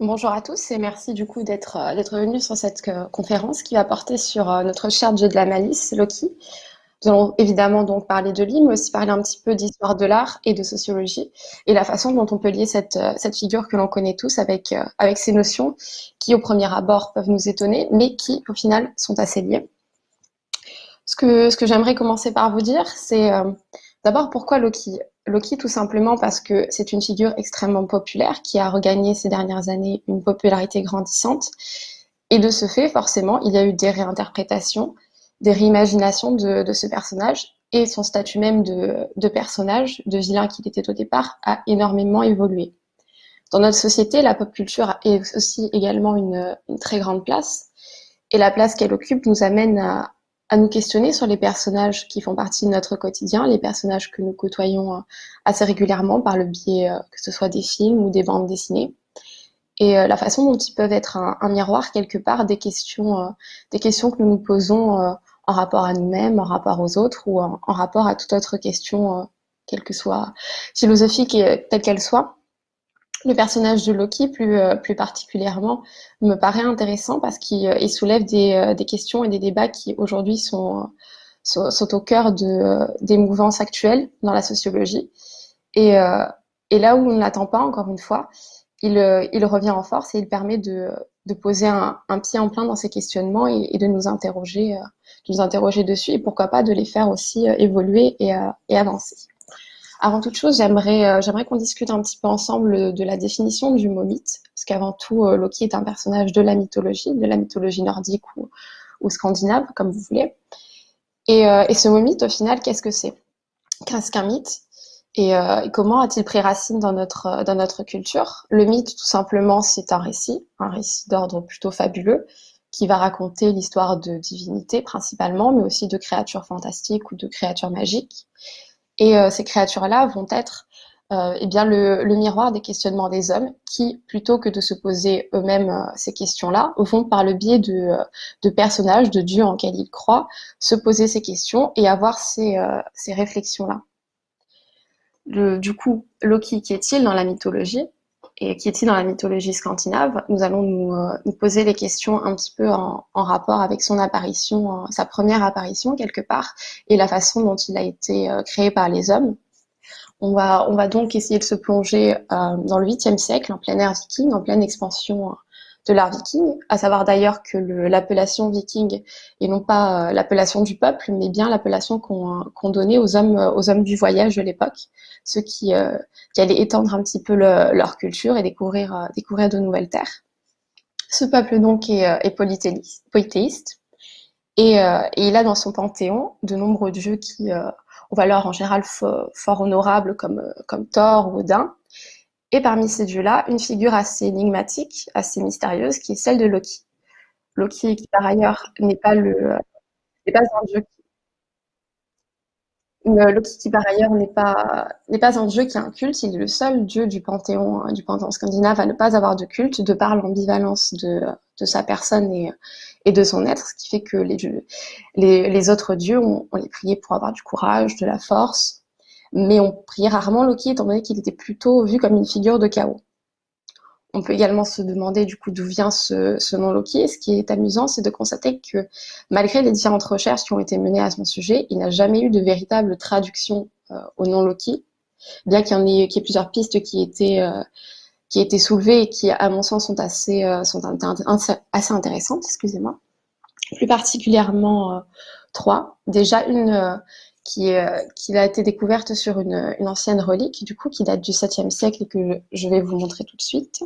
Bonjour à tous et merci du coup d'être euh, venus sur cette euh, conférence qui va porter sur euh, notre cher dieu de la malice, Loki. Nous allons évidemment donc parler de lui, mais aussi parler un petit peu d'histoire de l'art et de sociologie et la façon dont on peut lier cette, cette figure que l'on connaît tous avec, avec ces notions qui au premier abord peuvent nous étonner, mais qui au final sont assez liées. Ce que, ce que j'aimerais commencer par vous dire, c'est d'abord pourquoi Loki? Loki, tout simplement parce que c'est une figure extrêmement populaire qui a regagné ces dernières années une popularité grandissante. Et de ce fait, forcément, il y a eu des réinterprétations, des réimaginations de, ce personnage et son statut même de, personnage, de vilain qu'il était au départ, a énormément évolué. Dans notre société, la pop culture est aussi également une très grande place. Et la place qu'elle occupe nous amène à, à nous questionner sur les personnages qui font partie de notre quotidien, les personnages que nous côtoyons euh, assez régulièrement par le biais euh, que ce soit des films ou des bandes dessinées, et euh, la façon dont ils peuvent être un, miroir quelque part des questions, des questions que nous nous posons en rapport à nous-mêmes, en rapport aux autres ou en, rapport à toute autre question, quelle que soit philosophique et telle qu'elle soit. Le personnage de Loki, plus, euh, plus particulièrement, me paraît intéressant parce qu'il euh, soulève des, euh, des, questions et des débats qui aujourd'hui sont, au cœur de, des mouvances actuelles dans la sociologie. Et, là où on ne l'attend pas, encore une fois, il, revient en force et il permet de, poser un, pied en plein dans ces questionnements et, de nous interroger, dessus et pourquoi pas de les faire aussi évoluer et avancer. Avant toute chose, j'aimerais euh, j'aimerais qu'on discute un petit peu ensemble de la définition du mot mythe, parce qu'avant tout, euh, Loki est un personnage de la mythologie, de la mythologie nordique ou, scandinave, comme vous voulez. Et, euh, et ce mot mythe, au final, qu'est-ce que c'est? Qu'est-ce qu'un mythe? Et, et, comment a-t-il pris racine dans notre, dans notre culture? Le mythe, tout simplement, c'est un récit, un récit d'ordre plutôt fabuleux, qui va raconter l'histoire de divinités principalement, mais aussi de créatures fantastiques ou de créatures magiques. Et euh, ces créatures-là vont être euh, eh bien le, miroir des questionnements des hommes qui, plutôt que de se poser eux-mêmes euh, ces questions-là, vont par le biais de, personnages, de dieux en quels ils croient, se poser ces questions et avoir ces, ces réflexions-là. Du coup, Loki, qui est-il dans la mythologie? Et qui est-il dans la mythologie scandinave Nous allons nous, nous, poser les questions un petit peu en, en rapport avec son apparition, sa première apparition quelque part, et la façon dont il a été euh, créé par les hommes. On va, on va donc essayer de se plonger euh, dans le 8e siècle, en plein air viking, en pleine expansion euh, de l'art viking, à savoir d'ailleurs que l'appellation viking est non pas l'appellation du peuple, mais bien l'appellation qu'on donnait aux hommes, aux hommes du voyage de l'époque, ceux qui, qui allaient étendre un petit peu leur culture et découvrir, découvrir de nouvelles terres. Ce peuple donc est, polythéiste, euh, et, il a dans son panthéon de nombreux dieux qui euh, ont valeur en général fort honorable comme, euh, comme Thor ou Odin. Et parmi ces dieux-là, une figure assez énigmatique, assez mystérieuse, qui est celle de Loki. Loki, qui par ailleurs n'est pas un dieu Loki, qui par ailleurs n'est pas, pas un dieu qui a un culte, il est le seul dieu du panthéon, du panthéon scandinave à ne pas avoir de culte, de par l'ambivalence de, de sa personne et, de son être, ce qui fait que les, les, les autres dieux, on, les priait pour avoir du courage, de la force, mais on priait rarement Loki, étant donné qu'il était plutôt vu comme une figure de chaos. On peut également se demander du coup d'où vient ce, nom Loki. Et ce qui est amusant, c'est de constater que malgré les différentes recherches qui ont été menées à son sujet, il n'a jamais eu de véritable traduction euh, au nom Loki, bien qu'il y, ait, plusieurs pistes qui étaient euh, qui été soulevées et qui, à mon sens, sont assez, euh, sont assez intéressantes, excusez-moi. Plus particulièrement euh, trois. Déjà une euh, qui, qui a été découverte sur une, une, ancienne relique, du coup, qui date du 7e siècle et que je vais vous montrer tout de suite,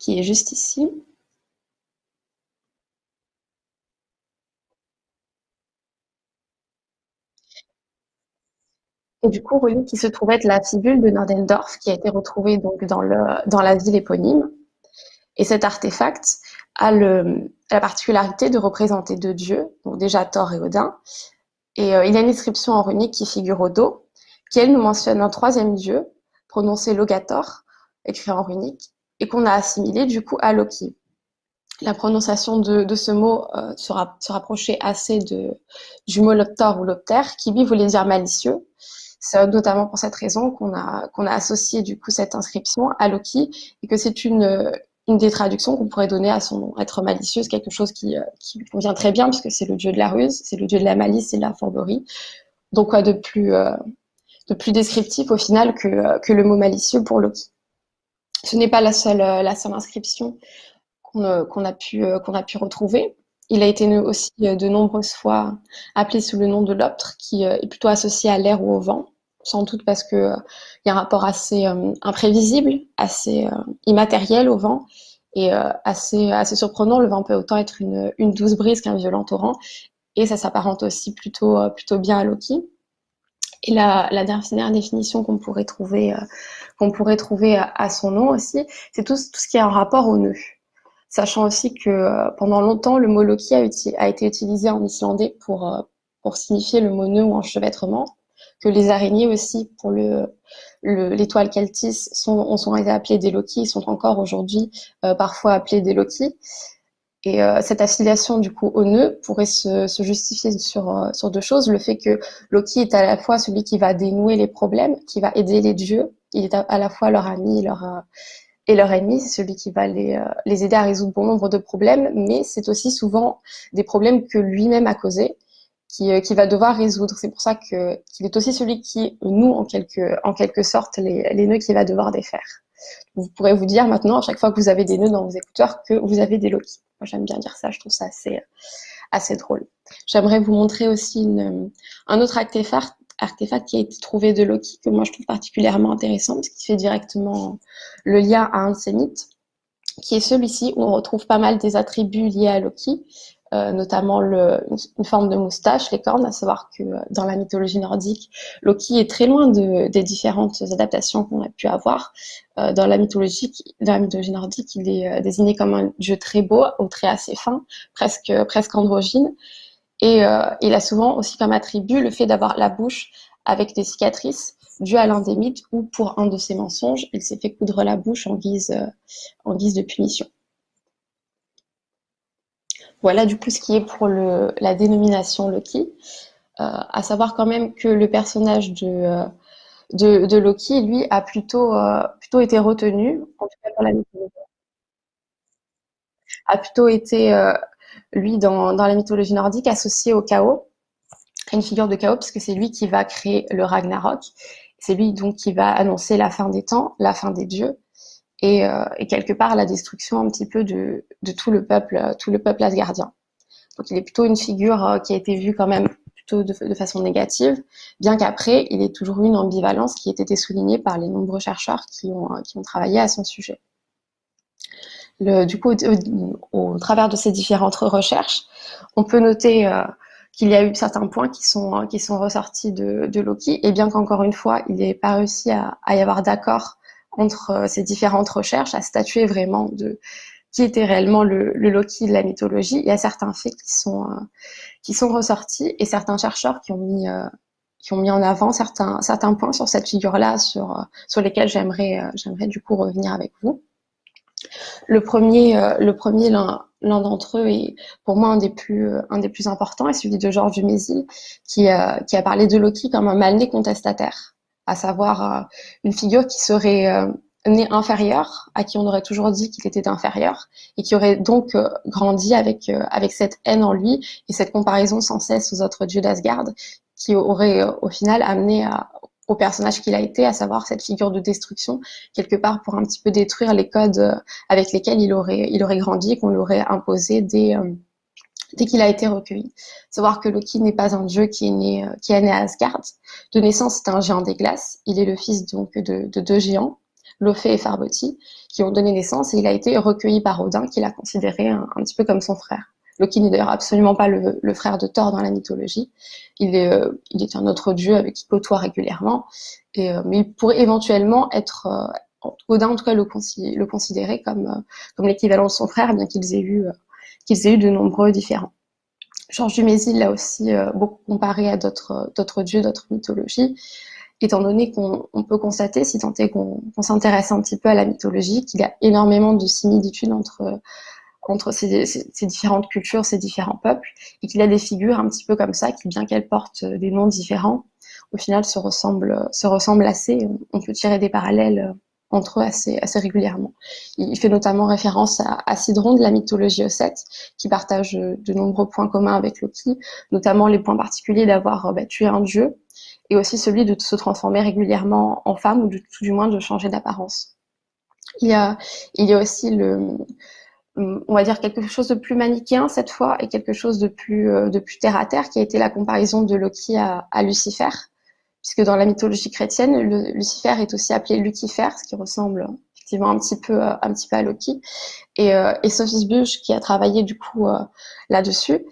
qui est juste ici. Et du coup, relique qui se trouvait être la fibule de Nordendorf, qui a été retrouvée donc dans, le, dans la ville éponyme. Et cet artefact a, la particularité de représenter deux dieux, donc déjà Thor et Odin. Et euh, il y a une inscription en runique qui figure au dos, qui elle nous mentionne un troisième dieu, prononcé Logator, écrit en runique, et qu'on a assimilé du coup à Loki. La prononciation de, ce mot euh, se, rapprochait assez de, du mot Loptor ou Lopter, qui lui voulait dire malicieux, C'est notamment pour cette raison qu'on a, qu'on a associé du coup cette inscription à Loki et que c'est une, une des traductions qu'on pourrait donner à son nom. Être malicieuse, quelque chose qui, euh, qui convient très bien puisque c'est le dieu de la ruse, c'est le dieu de la malice et de la fourberie. Donc quoi de plus, euh, de plus descriptif au final que, euh, que le mot malicieux pour Loki? Ce n'est pas la seule, la seule inscription qu'on a, pu, qu'on a pu retrouver. Il a été aussi de nombreuses fois appelé sous le nom de l'optre, qui est plutôt associé à l'air ou au vent sans doute parce que euh, y a un rapport assez euh, imprévisible, assez euh, immatériel au vent et assez assez surprenant. Le vent peut autant être une, douce brise qu'un violent torrent et ça s'apparente aussi plutôt plutôt bien à Loki. Et la, dernière définition qu'on pourrait trouver qu'on pourrait trouver à, son nom aussi, c'est tout, ce qui est en rapport au nœud sachant aussi que pendant longtemps, le mot Loki a, a été utilisé en islandais pour, pour signifier le mot nœud ou enchevêtrement que les araignées aussi, pour le l'étoile Celtis, sont, sont été appelées des Loki, sont encore aujourd'hui euh, parfois appelées des Loki. Et euh, cette affiliation du coup au nœud pourrait se, justifier sur, euh, sur deux choses. Le fait que Loki est à la fois celui qui va dénouer les problèmes, qui va aider les dieux, il est à, la fois leur ami et leur ennemi, c'est celui qui va les, les aider à résoudre bon nombre de problèmes, mais c'est aussi souvent des problèmes que lui-même a causés euh, qui, va devoir résoudre. C'est pour ça qu'il est aussi celui qui nous, en quelque, en quelque sorte, les, nœuds qu'il va devoir défaire. Vous pourrez vous dire maintenant, à chaque fois que vous avez des nœuds dans vos écouteurs, que vous avez des Loki. Moi, j'aime bien dire ça, je trouve ça assez, assez drôle. J'aimerais vous montrer aussi une, un autre artefact, artefact qui a été trouvé de Loki, que moi je trouve particulièrement intéressant, parce qu'il fait directement le lien à un mythes, qui est celui-ci, où on retrouve pas mal des attributs liés à Loki, euh, notamment le, une, forme de moustache, les cornes, à savoir que euh, dans la mythologie nordique, Loki est très loin de, des différentes adaptations qu'on a pu avoir. Euh, dans, la mythologie, dans la mythologie nordique, il est désigné comme un dieu très beau, au trait assez fin, presque, presque androgyne. Et il a souvent aussi comme attribut le fait d'avoir la bouche avec des cicatrices, dû à l'un des mythes où, pour un de ses mensonges, il s'est fait coudre la bouche en guise, en guise de punition. Voilà du coup ce qui est pour la dénomination Loki. Euh, à savoir quand même que le personnage de, euh, Loki, lui, a plutôt, euh, plutôt été retenu, en tout cas. A plutôt été, euh, lui, dans, la mythologie nordique, associé au chaos, une figure de chaos, puisque c'est lui qui va créer le Ragnarok. C'est lui donc qui va annoncer la fin des temps, la fin des dieux, et, euh, et, quelque part la destruction un petit peu de, de, tout le peuple, tout le peuple asgardien. Donc il est plutôt une figure euh, qui a été vue quand même plutôt de, façon négative, bien qu'après il ait toujours eu une ambivalence qui a été soulignée par les nombreux chercheurs qui ont, euh, qui ont travaillé à son sujet. Le, du coup, au, au, travers de ces différentes recherches, on peut noter euh, qu'il y a eu certains points qui sont, qui sont ressortis de, de Loki, et bien qu'encore une fois, il n'ait pas réussi à, à y avoir d'accord entre euh, ces différentes recherches à statuer vraiment de qui était réellement le, le Loki de la mythologie. Il y a certains faits qui sont euh, qui sont ressortis et certains chercheurs qui ont mis euh, qui ont mis en avant certains certains points sur cette figure-là, sur sur lesquels j'aimerais j'aimerais du coup revenir avec vous. Le premier le premier l'un l'un d'entre eux est pour moi un des plus un des plus importants est celui de Georges Dumézil qui qui a parlé de Loki comme un mal né contestataire à savoir euh, une figure qui serait euh, née inférieure, à qui on aurait toujours dit qu'il était inférieur, et qui aurait donc euh, grandi avec, avec cette haine en lui et cette comparaison sans cesse aux autres dieux d'Asgard, qui aurait au final amené au personnage qu'il a été, à savoir cette figure de destruction, quelque part pour un petit peu détruire les codes avec lesquels il aurait, il aurait grandi, qu'on lui aurait imposé des, dès qu'il a été recueilli. Savoir que Loki n'est pas un dieu qui est né, euh, qui est né à Asgard. De naissance, c'est un géant des glaces. Il est le fils donc de, de deux géants, Lofé et Farboti, qui ont donné naissance et il a été recueilli par Odin, qui l'a considéré un, petit peu comme son frère. Loki n'est d'ailleurs absolument pas le, le, frère de Thor dans la mythologie. Il est, euh, il est un autre dieu avec qui côtoie régulièrement, et, euh, mais il pourrait éventuellement être Odin en tout cas le, considérer comme, comme l'équivalent de son frère, bien qu'ils aient eu qu'ils aient eu de nombreux différents. Georges Dumézil l'a aussi euh, beaucoup comparé à d'autres dieux, d'autres mythologies, étant donné qu'on peut constater, si tant est qu'on s'intéresse un petit peu à la mythologie, qu'il y a énormément de similitudes entre, entre ces, différentes cultures, ces différents peuples, et qu'il y a des figures un petit peu comme ça, qui, bien qu'elles portent des noms différents, au final se ressemblent assez. On peut tirer des parallèles entre eux assez, assez régulièrement. Il fait notamment référence à, à Sidron de la mythologie ossète, qui partage de nombreux points communs avec Loki, notamment les points particuliers d'avoir bah, tué un dieu, et aussi celui de se transformer régulièrement en femme, ou de, tout du moins de changer d'apparence. Il y a, il y a aussi le, on va dire quelque chose de plus manichéen cette fois et quelque chose de plus, euh, de plus terre à terre qui a été la comparaison de Loki à, à Lucifer puisque dans la mythologie chrétienne, Lucifer est aussi appelé Lucifer, ce qui ressemble effectivement un petit peu, euh, un petit peu à Loki. Et, euh, Sophie Bush, qui a travaillé du coup euh, là-dessus,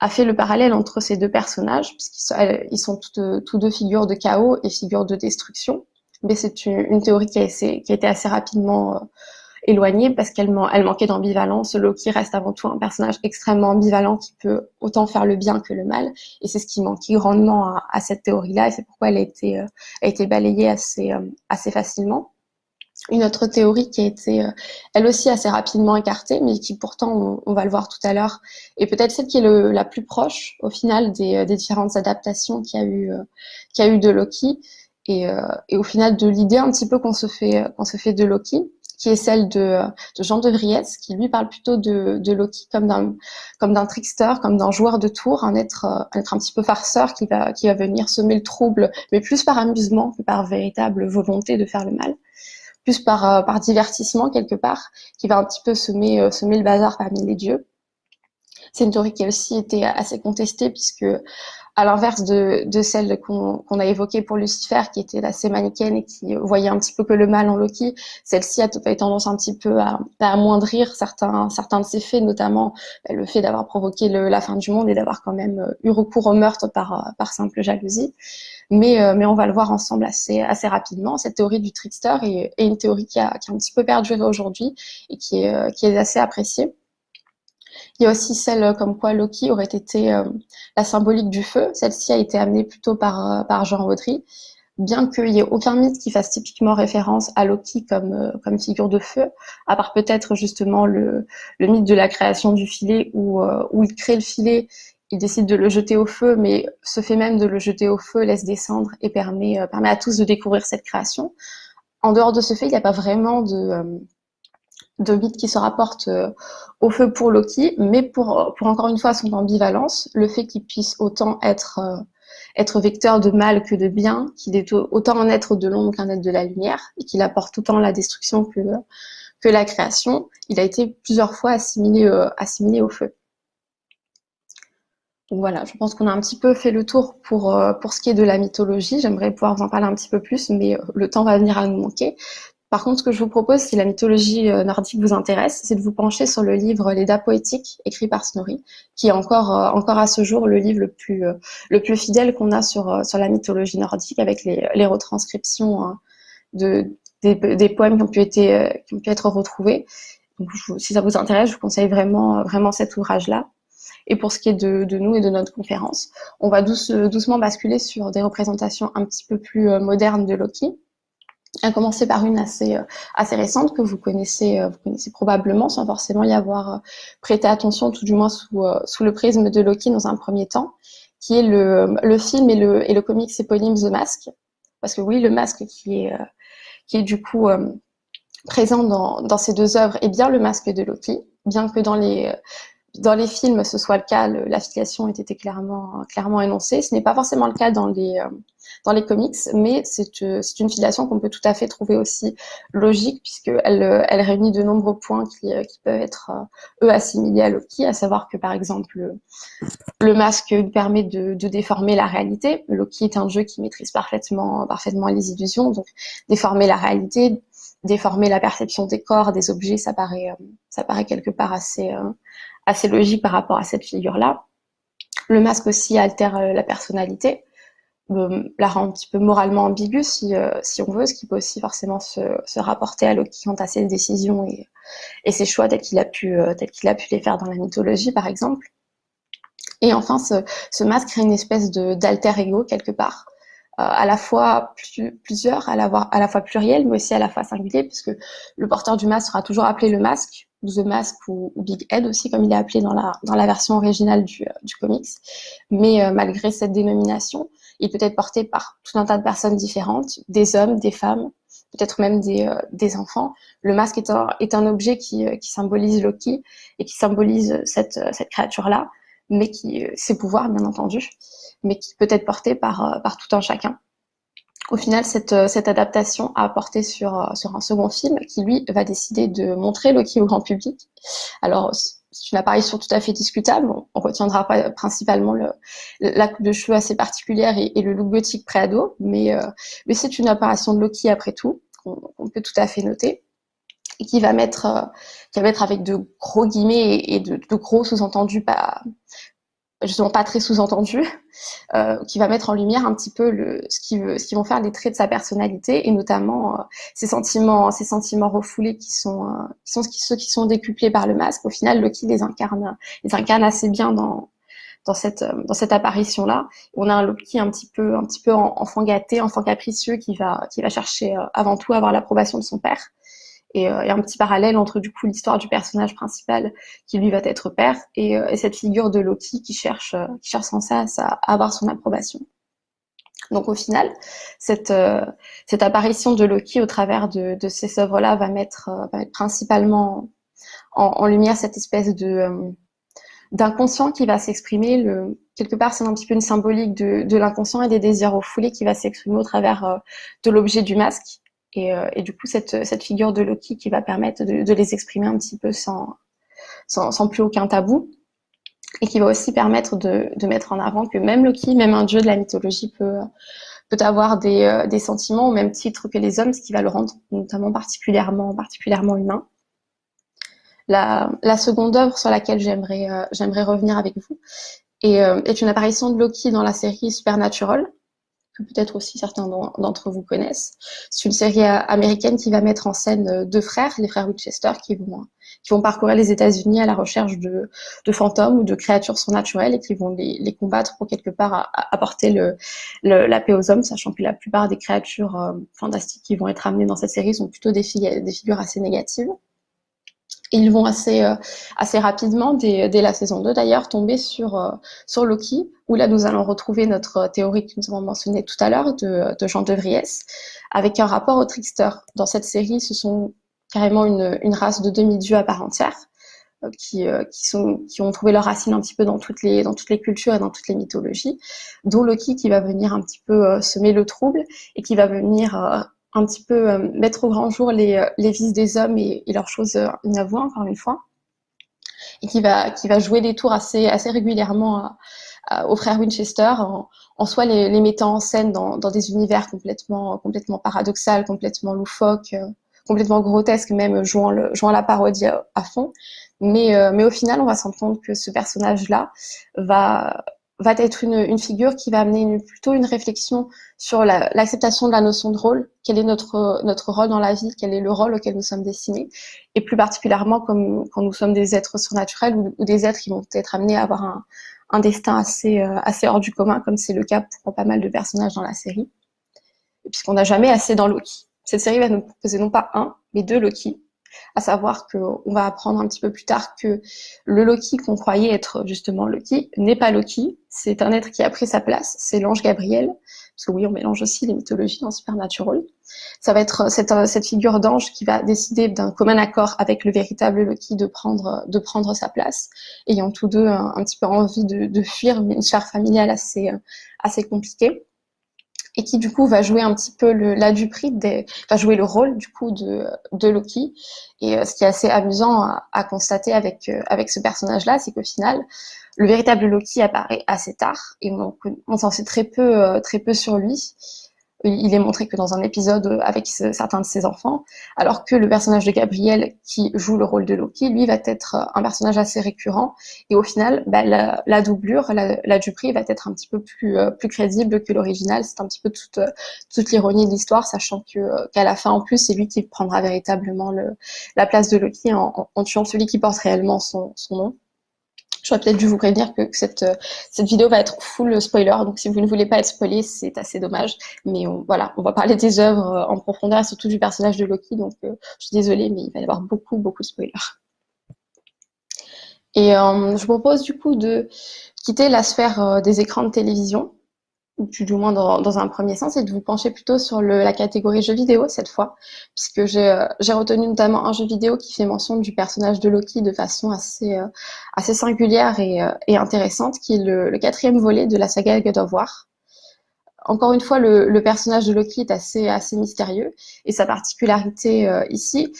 a fait le parallèle entre ces deux personnages, puisqu'ils sont, tous deux figures de chaos et figures de destruction. Mais c'est une, théorie qui a, été assez rapidement éloignée parce qu'elle elle manquait d'ambivalence. Loki reste avant tout un personnage extrêmement ambivalent qui peut autant faire le bien que le mal. Et c'est ce qui manquait grandement à, cette théorie-là et c'est pourquoi elle a été, euh, balayée assez, euh, assez facilement. Une autre théorie qui a été, euh, elle aussi, assez rapidement écartée, mais qui pourtant, on, va le voir tout à l'heure, est peut-être celle qui est la plus proche, au final, des, différentes adaptations qu'il y a eu, de Loki, et, au final de l'idée un petit peu qu'on se fait de Loki qui est celle de, Jean de Vries, qui lui parle plutôt de, Loki comme d'un comme d'un trickster, comme d'un joueur de tour, un être, un être un petit peu farceur qui va qui va venir semer le trouble, mais plus par amusement que par véritable volonté de faire le mal, plus par euh, par divertissement quelque part, qui va un petit peu semer euh, semer le bazar parmi les dieux. C'est une théorie qui a aussi été assez contestée puisque à l'inverse de, de celle qu'on a évoquée pour Lucifer, qui était assez manichéenne et qui voyait un petit peu que le mal en Loki, celle-ci a, eu tendance un petit peu à, à, amoindrir certains, certains de ses faits, notamment bah, le fait d'avoir provoqué le, la fin du monde et d'avoir quand même euh, eu recours au meurtre par, euh, par simple jalousie. Mais, euh, mais on va le voir ensemble assez, assez rapidement. Cette théorie du trickster est, est une théorie qui a, qui a un petit peu perduré aujourd'hui et qui est, qui est assez appréciée. Il y a aussi celle euh, comme quoi Loki aurait été euh, la symbolique du feu. Celle-ci a été amenée plutôt par, euh, par Jean Audry, bien qu'il n'y ait aucun mythe qui fasse typiquement référence à Loki comme, comme figure de feu, à part peut-être justement le, le mythe de la création du filet où, où il crée le filet, il décide de le jeter au feu, mais ce fait même de le jeter au feu laisse descendre et permet, permet à tous de découvrir cette création. En dehors de ce fait, il n'y a pas vraiment de de mythes qui se rapportent euh, au feu pour Loki, mais pour, pour encore une fois son ambivalence, le fait qu'il puisse autant être, euh, vecteur de mal que de bien, qu'il est autant un être de l'ombre qu'un être de la lumière, et qu'il apporte autant la destruction que, la création, il a été plusieurs fois assimilé, euh, au feu. Voilà, je pense qu'on a un petit peu fait le tour pour ce qui est de la mythologie. J'aimerais pouvoir vous en parler un petit peu plus, mais le temps va venir à nous manquer. Par contre, ce que je vous propose, si la mythologie euh, nordique vous intéresse, c'est de vous pencher sur le livre L'Eda poétique, écrit par Snorri, qui est encore, euh, encore à ce jour le livre le plus, euh, le plus fidèle qu'on a sur, sur la mythologie nordique, avec les, retranscriptions hein, de, des, poèmes qui ont pu, été, qui être retrouvés. Si ça vous intéresse, je vous conseille vraiment, vraiment cet ouvrage-là. Et pour ce qui est de, nous et de notre conférence, on va douce, doucement basculer sur des représentations un petit peu plus modernes de Loki à commencer par une assez, euh, récente que vous connaissez, euh, vous connaissez probablement sans forcément y avoir euh, prêté attention, tout du moins sous, le prisme de Loki dans un premier temps, qui est le, film et le, et le comics éponyme The Mask. Parce que oui, le masque qui est, du coup présent dans ces deux œuvres est bien le masque de Loki, bien que dans les, dans les films ce soit le cas, l'affiliation ait été clairement, clairement énoncée. Ce n'est pas forcément le cas dans les, dans les comics, mais c'est euh, une filiation qu'on peut tout à fait trouver aussi logique, puisqu'elle euh, elle réunit de nombreux points qui, euh, qui peuvent être, eux, assimilés à Loki, à savoir que, par exemple, le masque permet de, de, déformer la réalité. Loki est un jeu qui maîtrise parfaitement, parfaitement les illusions, donc déformer la réalité, déformer la perception des corps, des objets, ça paraît, ça paraît quelque part assez, assez logique par rapport à cette figure-là. Le masque aussi altère la personnalité la rend un petit peu moralement ambiguë si, euh, si on veut, ce qui peut aussi forcément se, se rapporter à Loki quant à ses décisions et, et ses choix tels qu'il a, pu, euh, qu'il a pu les faire dans la mythologie par exemple. Et enfin, ce, ce masque crée une espèce d'alter ego quelque part, euh, à la fois plusieurs, à à la fois pluriel, mais aussi à la fois singulier, puisque le porteur du masque sera toujours appelé le masque, The Mask ou, Big Head aussi, comme il est appelé dans la, dans la version originale du, du comics. Mais malgré cette dénomination, Il peut être porté par tout un tas de personnes différentes, des hommes, des femmes, peut-être même des, euh, des, enfants. Le masque est un, est un objet qui, qui, symbolise Loki et qui symbolise cette, cette créature-là, mais qui, ses pouvoirs bien entendu, mais qui peut être porté par, par tout un chacun. Au final, cette, cette adaptation a porté sur, sur un second film qui, lui, va décider de montrer Loki au grand public. Alors, c'est une apparition tout à fait discutable. On, retiendra principalement le, la coupe de cheveux assez particulière et, le look gothique pré-ado, mais, euh, mais c'est une apparition de Loki après tout, qu'on peut tout à fait noter, et qui va mettre, euh, qui va mettre avec de gros guillemets et, de, de, gros sous-entendus pas, justement pas très sous-entendu, euh, qui va mettre en lumière un petit peu ce, qui vont faire les traits de sa personnalité et notamment euh, ses sentiments, ses sentiments refoulés qui sont, euh, ceux qui sont décuplés par le masque. Au final, Loki les incarne, incarne assez bien dans cette apparition là. On a un Loki un petit peu un enfant gâté, enfant capricieux qui va qui va chercher avant tout à avoir l'approbation de son père et, euh, un petit parallèle entre du coup l'histoire du personnage principal qui lui va être père et, euh, cette figure de Loki qui cherche, euh, qui cherche sans cesse à, avoir son approbation. Donc au final, cette, cette apparition de Loki au travers de, de ces œuvres-là va mettre, va mettre principalement en, en, lumière cette espèce de d'inconscient qui va s'exprimer. Quelque part, c'est un petit peu une symbolique de, de l'inconscient et des désirs refoulés qui va s'exprimer au travers de l'objet du masque et, euh, et, du coup, cette, figure de Loki qui va permettre de, les exprimer un petit peu sans, plus aucun tabou, et qui va aussi permettre de, mettre en avant que même Loki, même un dieu de la mythologie, peut, avoir des, euh, des, sentiments au même titre que les hommes, ce qui va le rendre notamment particulièrement, particulièrement humain. La, seconde œuvre sur laquelle j'aimerais euh, revenir avec vous est une apparition de Loki dans la série Supernatural, que peut-être aussi certains d'entre vous connaissent. C'est une série euh, américaine qui va mettre en scène euh, deux frères, les frères Winchester, qui vont, qui vont parcourir les États-Unis à la recherche de, fantômes ou de créatures surnaturelles et qui vont les, combattre pour quelque part apporter la paix aux hommes, sachant que la plupart des créatures euh, fantastiques qui vont être amenées dans cette série sont plutôt des figures assez négatives ils vont assez, euh, assez rapidement, dès, dès, la saison 2 d'ailleurs, tomber sur, euh, sur Loki, où là nous allons retrouver notre théorie que nous avons mentionnée tout à l'heure de, de Jean de Vries, avec un rapport au trickster. Dans cette série, ce sont carrément une, une race de demi-dieux à part entière, euh, qui, qui, sont, qui ont trouvé leur racine un petit peu dans toutes, les, dans toutes les cultures et dans toutes les mythologies, dont Loki qui va venir un petit peu semer le trouble et qui va venir un petit peu euh, mettre au grand jour les, euh, les vices des hommes et, et leurs choses euh, inavouées, encore une fois, et qui va, qui va jouer des tours assez, assez régulièrement aux frères Winchester, en, en soi les, les, mettant en scène dans, dans des univers complètement, complètement paradoxal, complètement loufoques, complètement grotesques, même jouant, le, jouant la parodie à, à fond. Mais, mais au final, on va se rendre compte que ce personnage-là va, va être une, figure qui va amener plutôt une réflexion sur l'acceptation de la notion de rôle, quel est notre, notre rôle dans la vie, quel est le rôle auquel nous sommes destinés, et plus particulièrement comme, quand nous sommes des êtres surnaturels ou, ou des êtres qui vont être amenés à avoir un, un destin assez, euh, assez hors du commun, comme c'est le cas pour pas mal de personnages dans la série, puisqu'on n'a jamais assez dans Loki. Cette série va nous proposer non pas un, mais deux Loki, à savoir qu'on va apprendre un petit peu plus tard que le Loki qu'on croyait être justement Loki n'est pas Loki, c'est un être qui a pris sa place, c'est l'ange Gabriel, parce que oui, on mélange aussi les mythologies dans Supernatural. Ça va être cette, cette figure d'ange qui va décider d'un commun accord avec le véritable Loki de prendre, de prendre sa place, ayant tous deux un, petit peu envie de, de fuir une sphère familiale assez, assez compliquée et qui du coup va jouer un petit peu le, la du des, va jouer le rôle du coup de, de Loki. Et euh, ce qui est assez amusant à, à constater avec, euh, avec ce personnage-là, c'est qu'au final, le véritable Loki apparaît assez tard et on, on s'en sait très peu, euh, très peu sur lui il est montré que dans un épisode avec certains de ses enfants, alors que le personnage de Gabriel, qui joue le rôle de Loki, lui va être un personnage assez récurrent, et au final, bah, la, doublure, la, la Dupri va être un petit peu plus, euh, crédible que l'original, c'est un petit peu toute, toute l'ironie de l'histoire, sachant euh, qu'à la fin, en plus, c'est lui qui prendra véritablement le, la place de Loki en, tuant celui qui porte réellement son nom. J'aurais peut-être dû vous prévenir que cette, euh, cette vidéo va être full spoiler, donc si vous ne voulez pas être spoilé, c'est assez dommage. Mais voilà, on va parler des œuvres euh, en profondeur, surtout du personnage de Loki, donc euh, je suis désolée, mais il va y avoir beaucoup, beaucoup de spoilers. Et je vous propose du coup de quitter la sphère des écrans de télévision ou du moins dans, un premier sens, et de vous pencher plutôt sur la catégorie jeux vidéo cette fois, puisque j'ai retenu notamment un jeu vidéo qui fait mention du personnage de Loki de façon assez, assez singulière et, intéressante, qui est le, quatrième volet de la saga God of War. Encore une fois, le, personnage de Loki est assez mystérieux, et sa particularité ici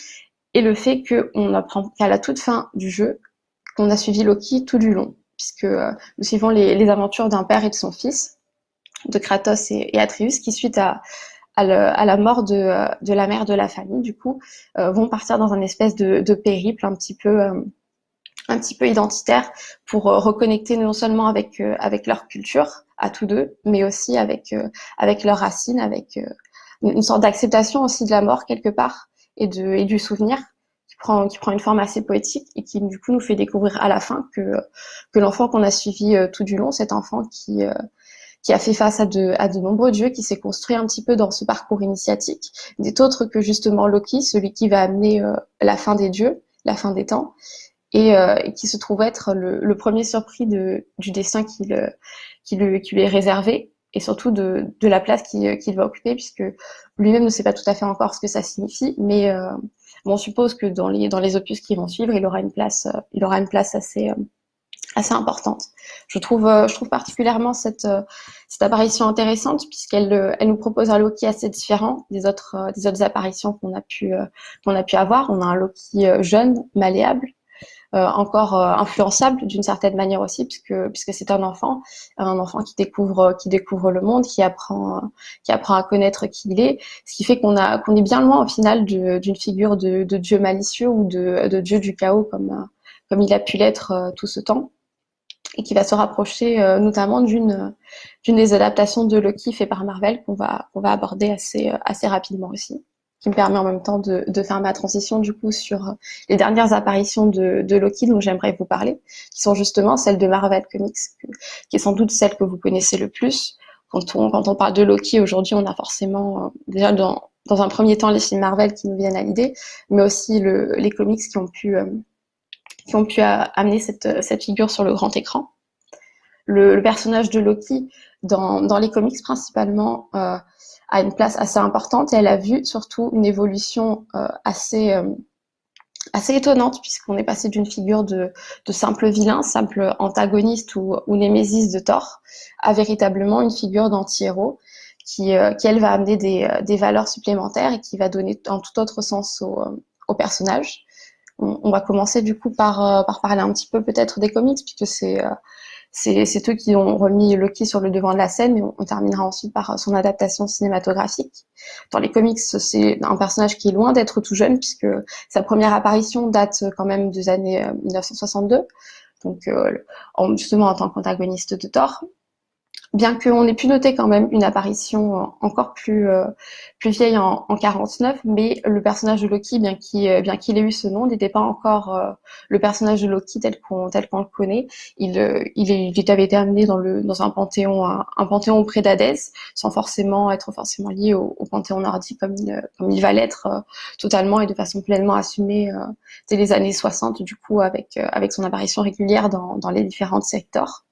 est le fait qu'on apprend qu'à la toute fin du jeu, qu'on a suivi Loki tout du long, puisque nous suivons les aventures d'un père et de son fils, de Kratos et, Atreus, qui suite à, à, la mort de, de, la mère de la famille, du coup, euh, vont partir dans un espèce de, périple un petit peu, euh, un petit peu identitaire pour euh, reconnecter non seulement avec, avec leur culture à tous deux, mais aussi avec, avec leurs racines, avec une sorte d'acceptation aussi de la mort quelque part et, de, et du souvenir qui prend, qui prend une forme assez poétique et qui du coup nous fait découvrir à la fin que, que l'enfant qu'on a suivi tout du long, cet enfant qui, qui a fait face à de, nombreux dieux, qui s'est construit un petit peu dans ce parcours initiatique, n'est autre que justement Loki, celui qui va amener euh, la fin des dieux, la fin des temps, et, euh, qui se trouve être le, premier surpris du destin qui, qui lui est réservé, et surtout de, la place qu'il va occuper, puisque lui-même ne sait pas tout à fait encore ce que ça signifie, mais euh, on suppose que dans les, dans les opus qui vont suivre, il aura une place, il aura une place assez, assez importante. Je trouve, euh, je trouve particulièrement cette, euh, cette apparition intéressante puisqu'elle euh, elle nous propose un Loki assez différent des autres, des autres apparitions qu'on a pu qu'on a pu avoir. On a un Loki jeune, malléable, encore influençable d'une certaine manière aussi puisque puisque c'est un enfant, un enfant qui découvre qui découvre le monde, qui apprend qui apprend à connaître qui il est, ce qui fait qu'on a qu'on est bien loin au final d'une figure de, de dieu malicieux ou de, de dieu du chaos comme comme il a pu l'être tout ce temps et qui va se rapprocher euh, notamment d'une d'une des adaptations de Loki fait par Marvel qu'on va qu'on va aborder assez euh, assez rapidement aussi qui me permet en même temps de, de faire ma transition du coup sur euh, les dernières apparitions de, de Loki dont j'aimerais vous parler, qui sont justement celles de Marvel Comics, qui est sans doute celle que vous connaissez le plus. Quand on, quand on parle de Loki aujourd'hui, on a forcément déjà dans, dans un premier temps les films Marvel qui nous viennent à l'idée, mais aussi le, les comics qui ont pu qui ont pu amener cette, cette figure sur le grand écran. Le, le personnage de Loki, dans, dans les comics principalement, euh, a une place assez importante et elle a vu surtout une évolution euh, assez, euh, assez étonnante puisqu'on est passé d'une figure de, de, simple vilain, simple antagoniste ou, ou némésis de Thor, à véritablement une figure d'anti-héros qui, euh, qui, elle, va amener des, des, valeurs supplémentaires et qui va donner un tout autre sens au, au personnage on, va commencer du coup par, euh, par parler un petit peu peut-être des comics, puisque c'est euh, c'est eux qui ont remis Loki sur le devant de la scène, et on, terminera ensuite par euh, son adaptation cinématographique. Dans les comics, c'est un personnage qui est loin d'être tout jeune, puisque sa première apparition date quand même des années 1962, donc justement en tant qu'antagoniste de Thor bien qu'on ait pu noter quand même une apparition euh, encore plus, euh, plus vieille en, en 49, mais le personnage de Loki, bien qu'il euh, bien qu'il ait eu ce nom, n'était pas encore le personnage de Loki tel qu'on tel qu'on le connaît. Il, il, il, avait été amené dans, le, dans un panthéon un, panthéon auprès d'Hadès, sans forcément être forcément lié au, panthéon nordique comme il, comme il va l'être totalement et de façon pleinement assumée dès les années 60, du coup, avec, avec son apparition régulière dans, dans les différents secteurs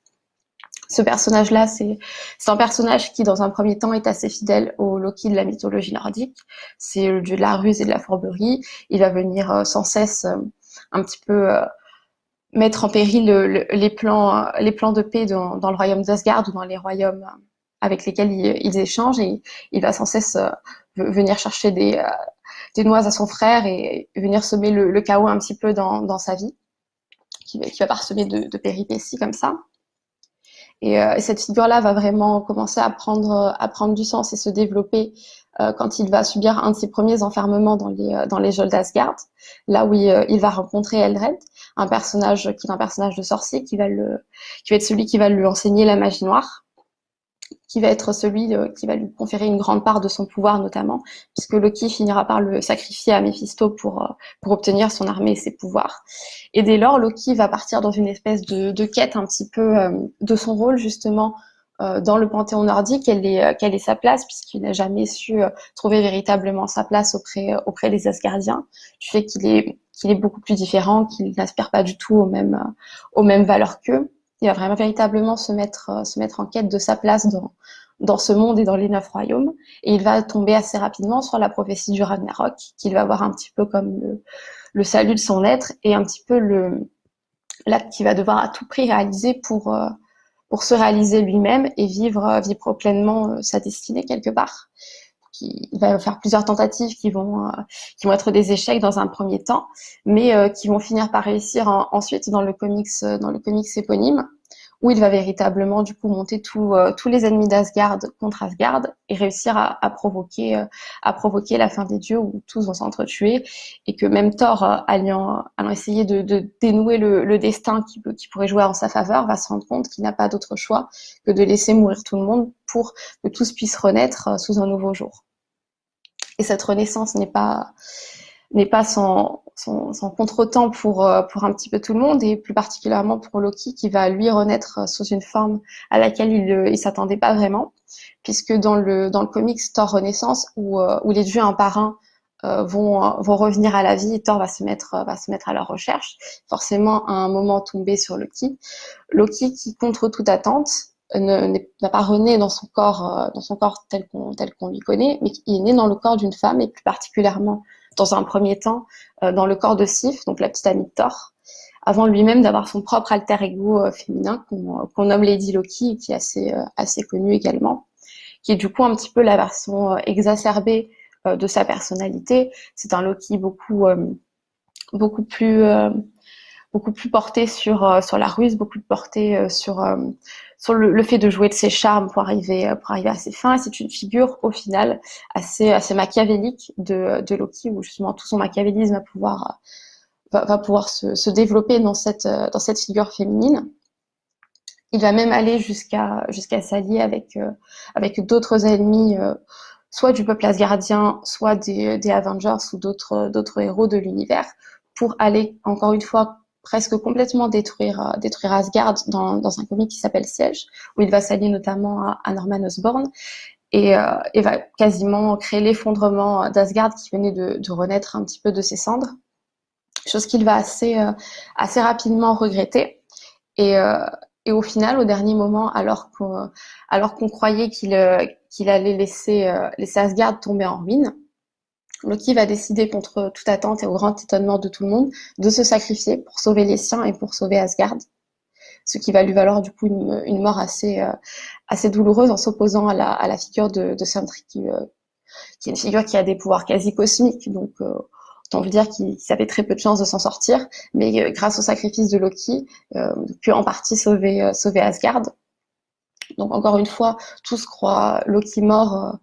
ce personnage-là, c'est un personnage qui, dans un premier temps, est assez fidèle au Loki de la mythologie nordique. C'est le dieu de la ruse et de la fourberie. Il va venir euh, sans cesse euh, un petit peu euh, mettre en péril les, plans, les plans de paix dans, le royaume d'Asgard ou dans les royaumes avec lesquels ils, échangent. Et il va sans cesse venir chercher des, des noix à son frère et venir semer le, chaos un petit peu dans, sa vie, qui, va parsemer de, de péripéties comme ça. Euh, et, cette figure-là va vraiment commencer à prendre, à prendre du sens et se développer euh, quand il va subir un de ses premiers enfermements dans les, euh, dans les d'Asgard, là où il, il, va rencontrer Eldred, un personnage qui est un personnage de sorcier qui va, le, qui va être celui qui va lui enseigner la magie noire qui va être celui euh, qui va lui conférer une grande part de son pouvoir notamment, puisque Loki finira par le sacrifier à Mephisto pour, euh, pour obtenir son armée et ses pouvoirs. Et dès lors, Loki va partir dans une espèce de, de quête un petit peu euh, de son rôle justement dans le panthéon nordique, quelle est, quelle est sa place, puisqu'il n'a jamais su trouver véritablement sa place auprès, auprès des Asgardiens, du fait qu'il est, est beaucoup plus différent, qu'il n'aspire pas du tout aux mêmes, aux mêmes valeurs qu'eux il va vraiment véritablement se mettre, euh, se mettre en quête de sa place dans, ce monde et dans les neuf royaumes. Et il va tomber assez rapidement sur la prophétie du Ragnarok, qu'il va voir un petit peu comme le, salut de son être et un petit peu l'acte qu'il va devoir à tout prix réaliser pour, euh, se réaliser lui-même et vivre, vivre pleinement euh, sa destinée quelque part. Il va faire plusieurs tentatives qui vont, euh, qui vont être des échecs dans un premier temps, mais qui vont finir par réussir ensuite dans le comics, dans le comics éponyme où il va véritablement du coup monter euh, tous les ennemis d'Asgard contre Asgard et réussir à, provoquer euh, à provoquer la fin des dieux où tous vont s'entretuer et que même Thor euh, allant, essayer de, dénouer le, destin qui, pourrait jouer en sa faveur va se rendre compte qu'il n'a pas d'autre choix que de laisser mourir tout le monde pour que tous puissent renaître sous un nouveau jour. Et cette renaissance n'est pas n'est pas sans, sans, sans contretemps pour, euh, pour un petit peu tout le monde et plus particulièrement pour Loki qui va lui renaître sous une forme à laquelle il ne s'attendait pas vraiment puisque dans le, dans le comics Thor Renaissance où, euh, où les dieux un par un euh, vont, vont revenir à la vie et Thor va se mettre, va se mettre à leur recherche, forcément à un moment tombé sur Loki. Loki qui, contre toute attente, n'a pas rené dans son corps, dans son corps tel qu'on qu'on lui connaît, mais il est né dans le corps d'une femme et plus particulièrement dans un premier temps euh, dans le corps de Sif, donc la petite amie de Thor, avant lui-même d'avoir son propre alter ego euh, féminin qu'on nomme Lady Loki, qui est assez, euh, assez connu également, qui est du coup un petit peu la version exacerbée de sa personnalité. C'est un Loki beaucoup, beaucoup plus beaucoup plus porté sur sur la ruse, beaucoup plus porté sur sur le, fait de jouer de ses charmes pour arriver, euh, pour arriver à ses fins. C'est une figure, au final, assez, assez machiavélique de, de Loki, où justement tout son machiavélisme va pouvoir, va, pouvoir se, se, développer dans cette, euh, dans cette figure féminine. Il va même aller jusqu'à jusqu'à s'allier avec, euh, avec d'autres ennemis, soit du peuple asgardien, soit des, des Avengers ou d'autres héros de l'univers, pour aller, encore une fois, presque complètement détruire, euh, détruire Asgard dans, dans un comic qui s'appelle Siege, où il va s'allier notamment à, Norman Osborn et, euh, et, va quasiment créer l'effondrement d'Asgard qui venait de, de, renaître un petit peu de ses cendres, chose qu'il va assez, euh, assez rapidement regretter. Et, euh, et, au final, au dernier moment, alors qu'on alors qu'on croyait qu'il qu'il allait laisser, laisser Asgard tomber en ruine, Loki va décider contre toute attente et au grand étonnement de tout le monde de se sacrifier pour sauver les siens et pour sauver Asgard. Ce qui va lui valoir du coup une, mort assez, euh, assez douloureuse en s'opposant à la, figure de, de Sentry qui, euh, qui, est une figure qui a des pouvoirs quasi cosmiques. Donc euh, autant vous dire qu'il avait très peu de chances de s'en sortir. Mais grâce au sacrifice de Loki, pu en partie sauver, sauver Asgard. Donc encore une fois, tous croient Loki mort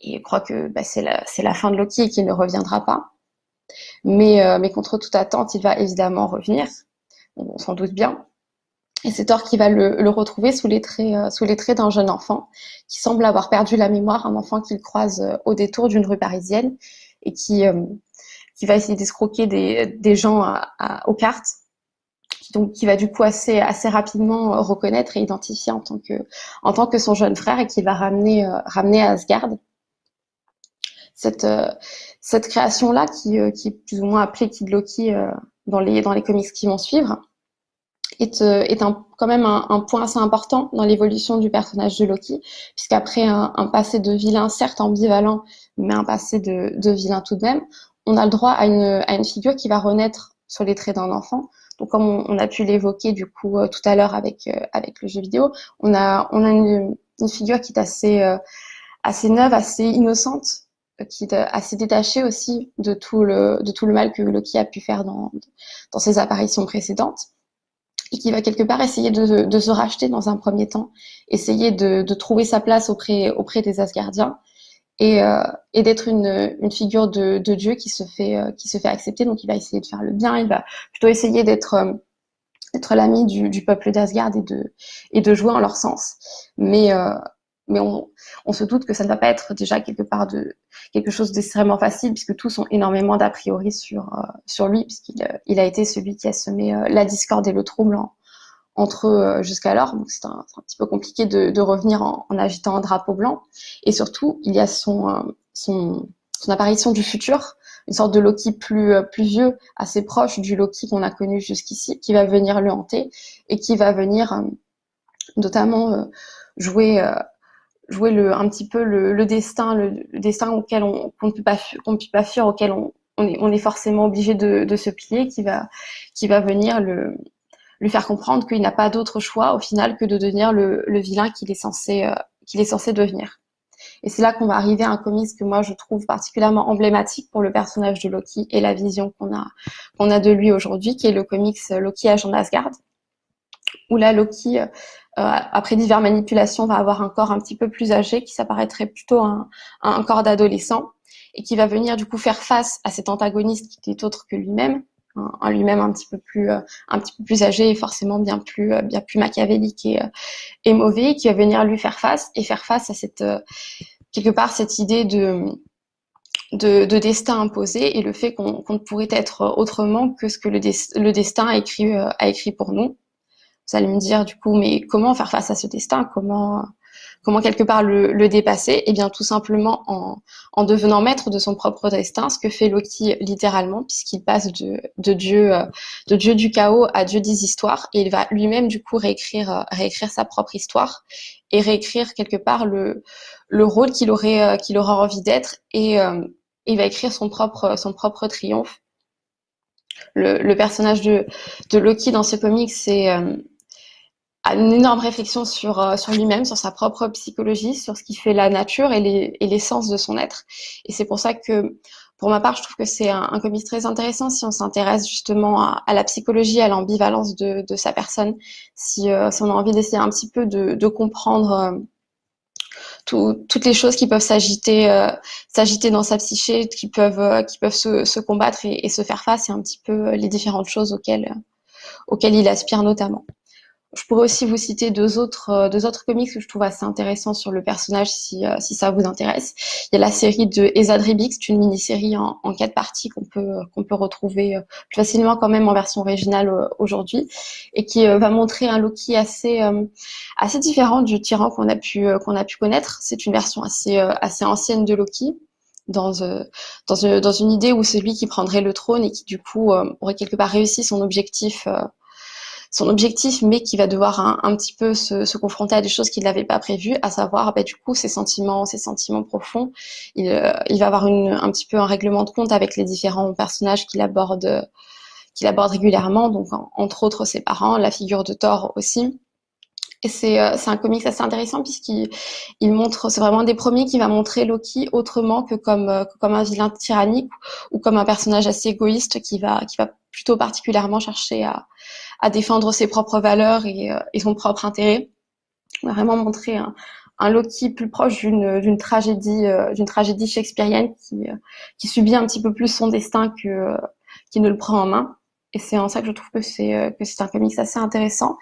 et je crois que bah, c'est la, fin de Loki et qu'il ne reviendra pas. Mais, euh, contre toute attente, il va évidemment revenir, on s'en doute bien. Et c'est Thor qui va le, retrouver sous les traits, euh, sous les traits d'un jeune enfant qui semble avoir perdu la mémoire, un enfant qu'il croise euh, au détour d'une rue parisienne et qui, va essayer d'escroquer des, des gens aux cartes donc qui va du coup assez rapidement reconnaître et identifier en tant que son jeune frère et qui va ramener à Asgard cette, euh, cette création-là, qui, euh, qui, est plus ou moins appelée Kid Loki euh, dans, les, dans les comics qui vont suivre, est, est quand même un, point assez important dans l'évolution du personnage de Loki, puisqu'après un, un passé de vilain, certes ambivalent, mais un passé de, de vilain tout de même, on a le droit à une, à une figure qui va renaître sur les traits d'un enfant. Donc, comme on, a pu l'évoquer du coup tout à l'heure avec avec le jeu vidéo, on a on a une, une figure qui est assez assez neuve, assez innocente, qui est assez détaché aussi de tout le, de tout le mal que Loki a pu faire dans, dans ses apparitions précédentes et qui va quelque part essayer de, de se racheter dans un premier temps, essayer de, de trouver sa place auprès, auprès des Asgardiens et, euh, et d'être une, une figure de, de Dieu qui se, fait, euh, qui se fait accepter. Donc il va essayer de faire le bien, il va plutôt essayer d'être euh, l'ami du, du peuple d'Asgard et de, et de jouer en leur sens. Mais, euh, mais on, on, se doute que ça ne va pas être déjà quelque part de quelque chose d'extrêmement facile puisque tous ont énormément d'a priori sur euh, sur lui puisqu'il euh, il a été celui qui a semé euh, la discorde et le trouble entre eux jusqu'alors. Donc c'est un, petit peu compliqué de, de revenir en, en, agitant un drapeau blanc. Et surtout il y a son son, son apparition du futur une sorte de Loki plus plus vieux assez proche du Loki qu'on a connu jusqu'ici qui va venir le hanter et qui va venir notamment jouer jouer un petit peu le, destin, le, destin auquel on ne peut pas, fuir, auquel on, est, forcément obligé de, se plier, qui va, venir lui faire comprendre qu'il n'a pas d'autre choix au final que de devenir le, vilain qu'il est censé, euh, qu'il est censé devenir. Et c'est là qu'on va arriver à un comics que moi je trouve particulièrement emblématique pour le personnage de Loki et la vision qu'on a, qu'on a de lui aujourd'hui, qui est le comics Loki agent d'Asgard, où là Loki, euh, après diverses manipulations, va avoir un corps un petit peu plus âgé, qui s'apparaîtrait plutôt un, un corps d'adolescent, et qui va venir du coup faire face à cet antagoniste qui n'est autre que lui-même, en lui-même un petit peu plus euh, un petit peu plus âgé et forcément bien plus euh, bien plus machiavélique et, euh, mauvais qui va venir lui faire face et faire face à cette quelque part cette idée de de, de, destin imposé et le fait qu'on ne pourrait être autrement que ce que le, le destin a écrit, a écrit pour nous. Vous allez me dire du coup, mais comment faire face à ce destin? Comment Comment quelque part le, le dépasser? Eh bien tout simplement en, en, devenant maître de son propre destin, ce que fait Loki littéralement, puisqu'il passe de, de, dieu, euh, de dieu du chaos à dieu des histoires, et il va lui-même du coup réécrire, euh, réécrire sa propre histoire et réécrire quelque part le, le rôle qu'il aurait, euh, qu'il aura envie d'être, et il va écrire son propre, son propre triomphe. Le, le personnage de, de Loki dans ce comic, c'est une énorme réflexion sur, euh, sur lui-même, sur sa propre psychologie, sur ce qui fait la nature et l'essence de son être. Et c'est pour ça que, pour ma part, je trouve que c'est un, un comics très intéressant si on s'intéresse justement à, à, la psychologie, à l'ambivalence de, de, sa personne, si, euh, si, on a envie d'essayer un petit peu de, de comprendre euh, tout, toutes les choses qui peuvent s'agiter euh, dans sa psyché, qui peuvent, qui peuvent se, se combattre et, et, se faire face, et un petit peu les différentes choses auxquelles, auxquelles il aspire notamment. Je pourrais aussi vous citer deux autres, euh, deux autres comics que je trouve assez intéressants sur le personnage si, euh, si ça vous intéresse. Il y a la série de Ezad c'est une mini-série en, en, quatre parties qu'on peut, qu'on peut retrouver euh, plus facilement quand même en version originale aujourd'hui et qui va montrer un Loki assez, assez différent du tyran qu'on a pu, qu'on a pu connaître. C'est une version assez, assez ancienne de Loki. Dans, dans, dans, une idée où c'est lui qui prendrait le trône et qui du coup aurait quelque part réussi son objectif son objectif, mais qui va devoir un, petit peu se, se, confronter à des choses qu'il n'avait pas prévues, à savoir bah, du coup ses sentiments, ses sentiments profonds. Il, euh, il va avoir une, un petit peu un règlement de compte avec les différents personnages qu'il aborde, qu'il aborde régulièrement, donc entre autres ses parents, la figure de Thor aussi. Et c'est euh, un comics assez intéressant puisqu'il il montre, c'est vraiment un des premiers qui va montrer Loki autrement que comme, euh, que comme un vilain tyrannique ou comme un personnage assez égoïste qui va, qui va plutôt particulièrement chercher à, à défendre ses propres valeurs et, euh, et son propre intérêt. On a vraiment montré un, un Loki plus proche d'une tragédie d'une tragédie shakespearienne qui, qui subit un petit peu plus son destin que qui ne le prend en main. Et c'est en ça que je trouve que c'est que c'est un comics assez intéressant.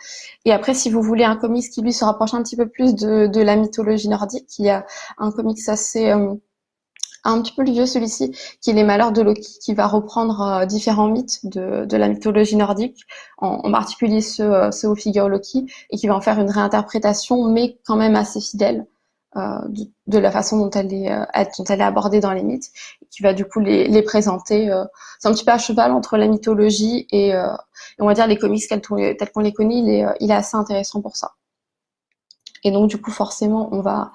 Et après, si vous voulez un comics qui lui se rapproche un petit peu plus de, de la mythologie nordique, il y a un comics assez un petit peu le vieux celui-ci, qui est Les Malheurs de Loki, qui va reprendre euh, différents mythes de, de, la mythologie nordique, en, particulier ceux, euh, ceux, aux figures Loki, et qui va en faire une réinterprétation, mais quand même assez fidèle euh, de, la façon dont elle, est, euh, dont elle est abordée dans les mythes, qui va du coup les, présenter. C'est un petit peu à cheval entre la mythologie et, et on va dire les comics tels qu'on les connaît, il est, il est assez intéressant pour ça. Et donc du coup forcément on va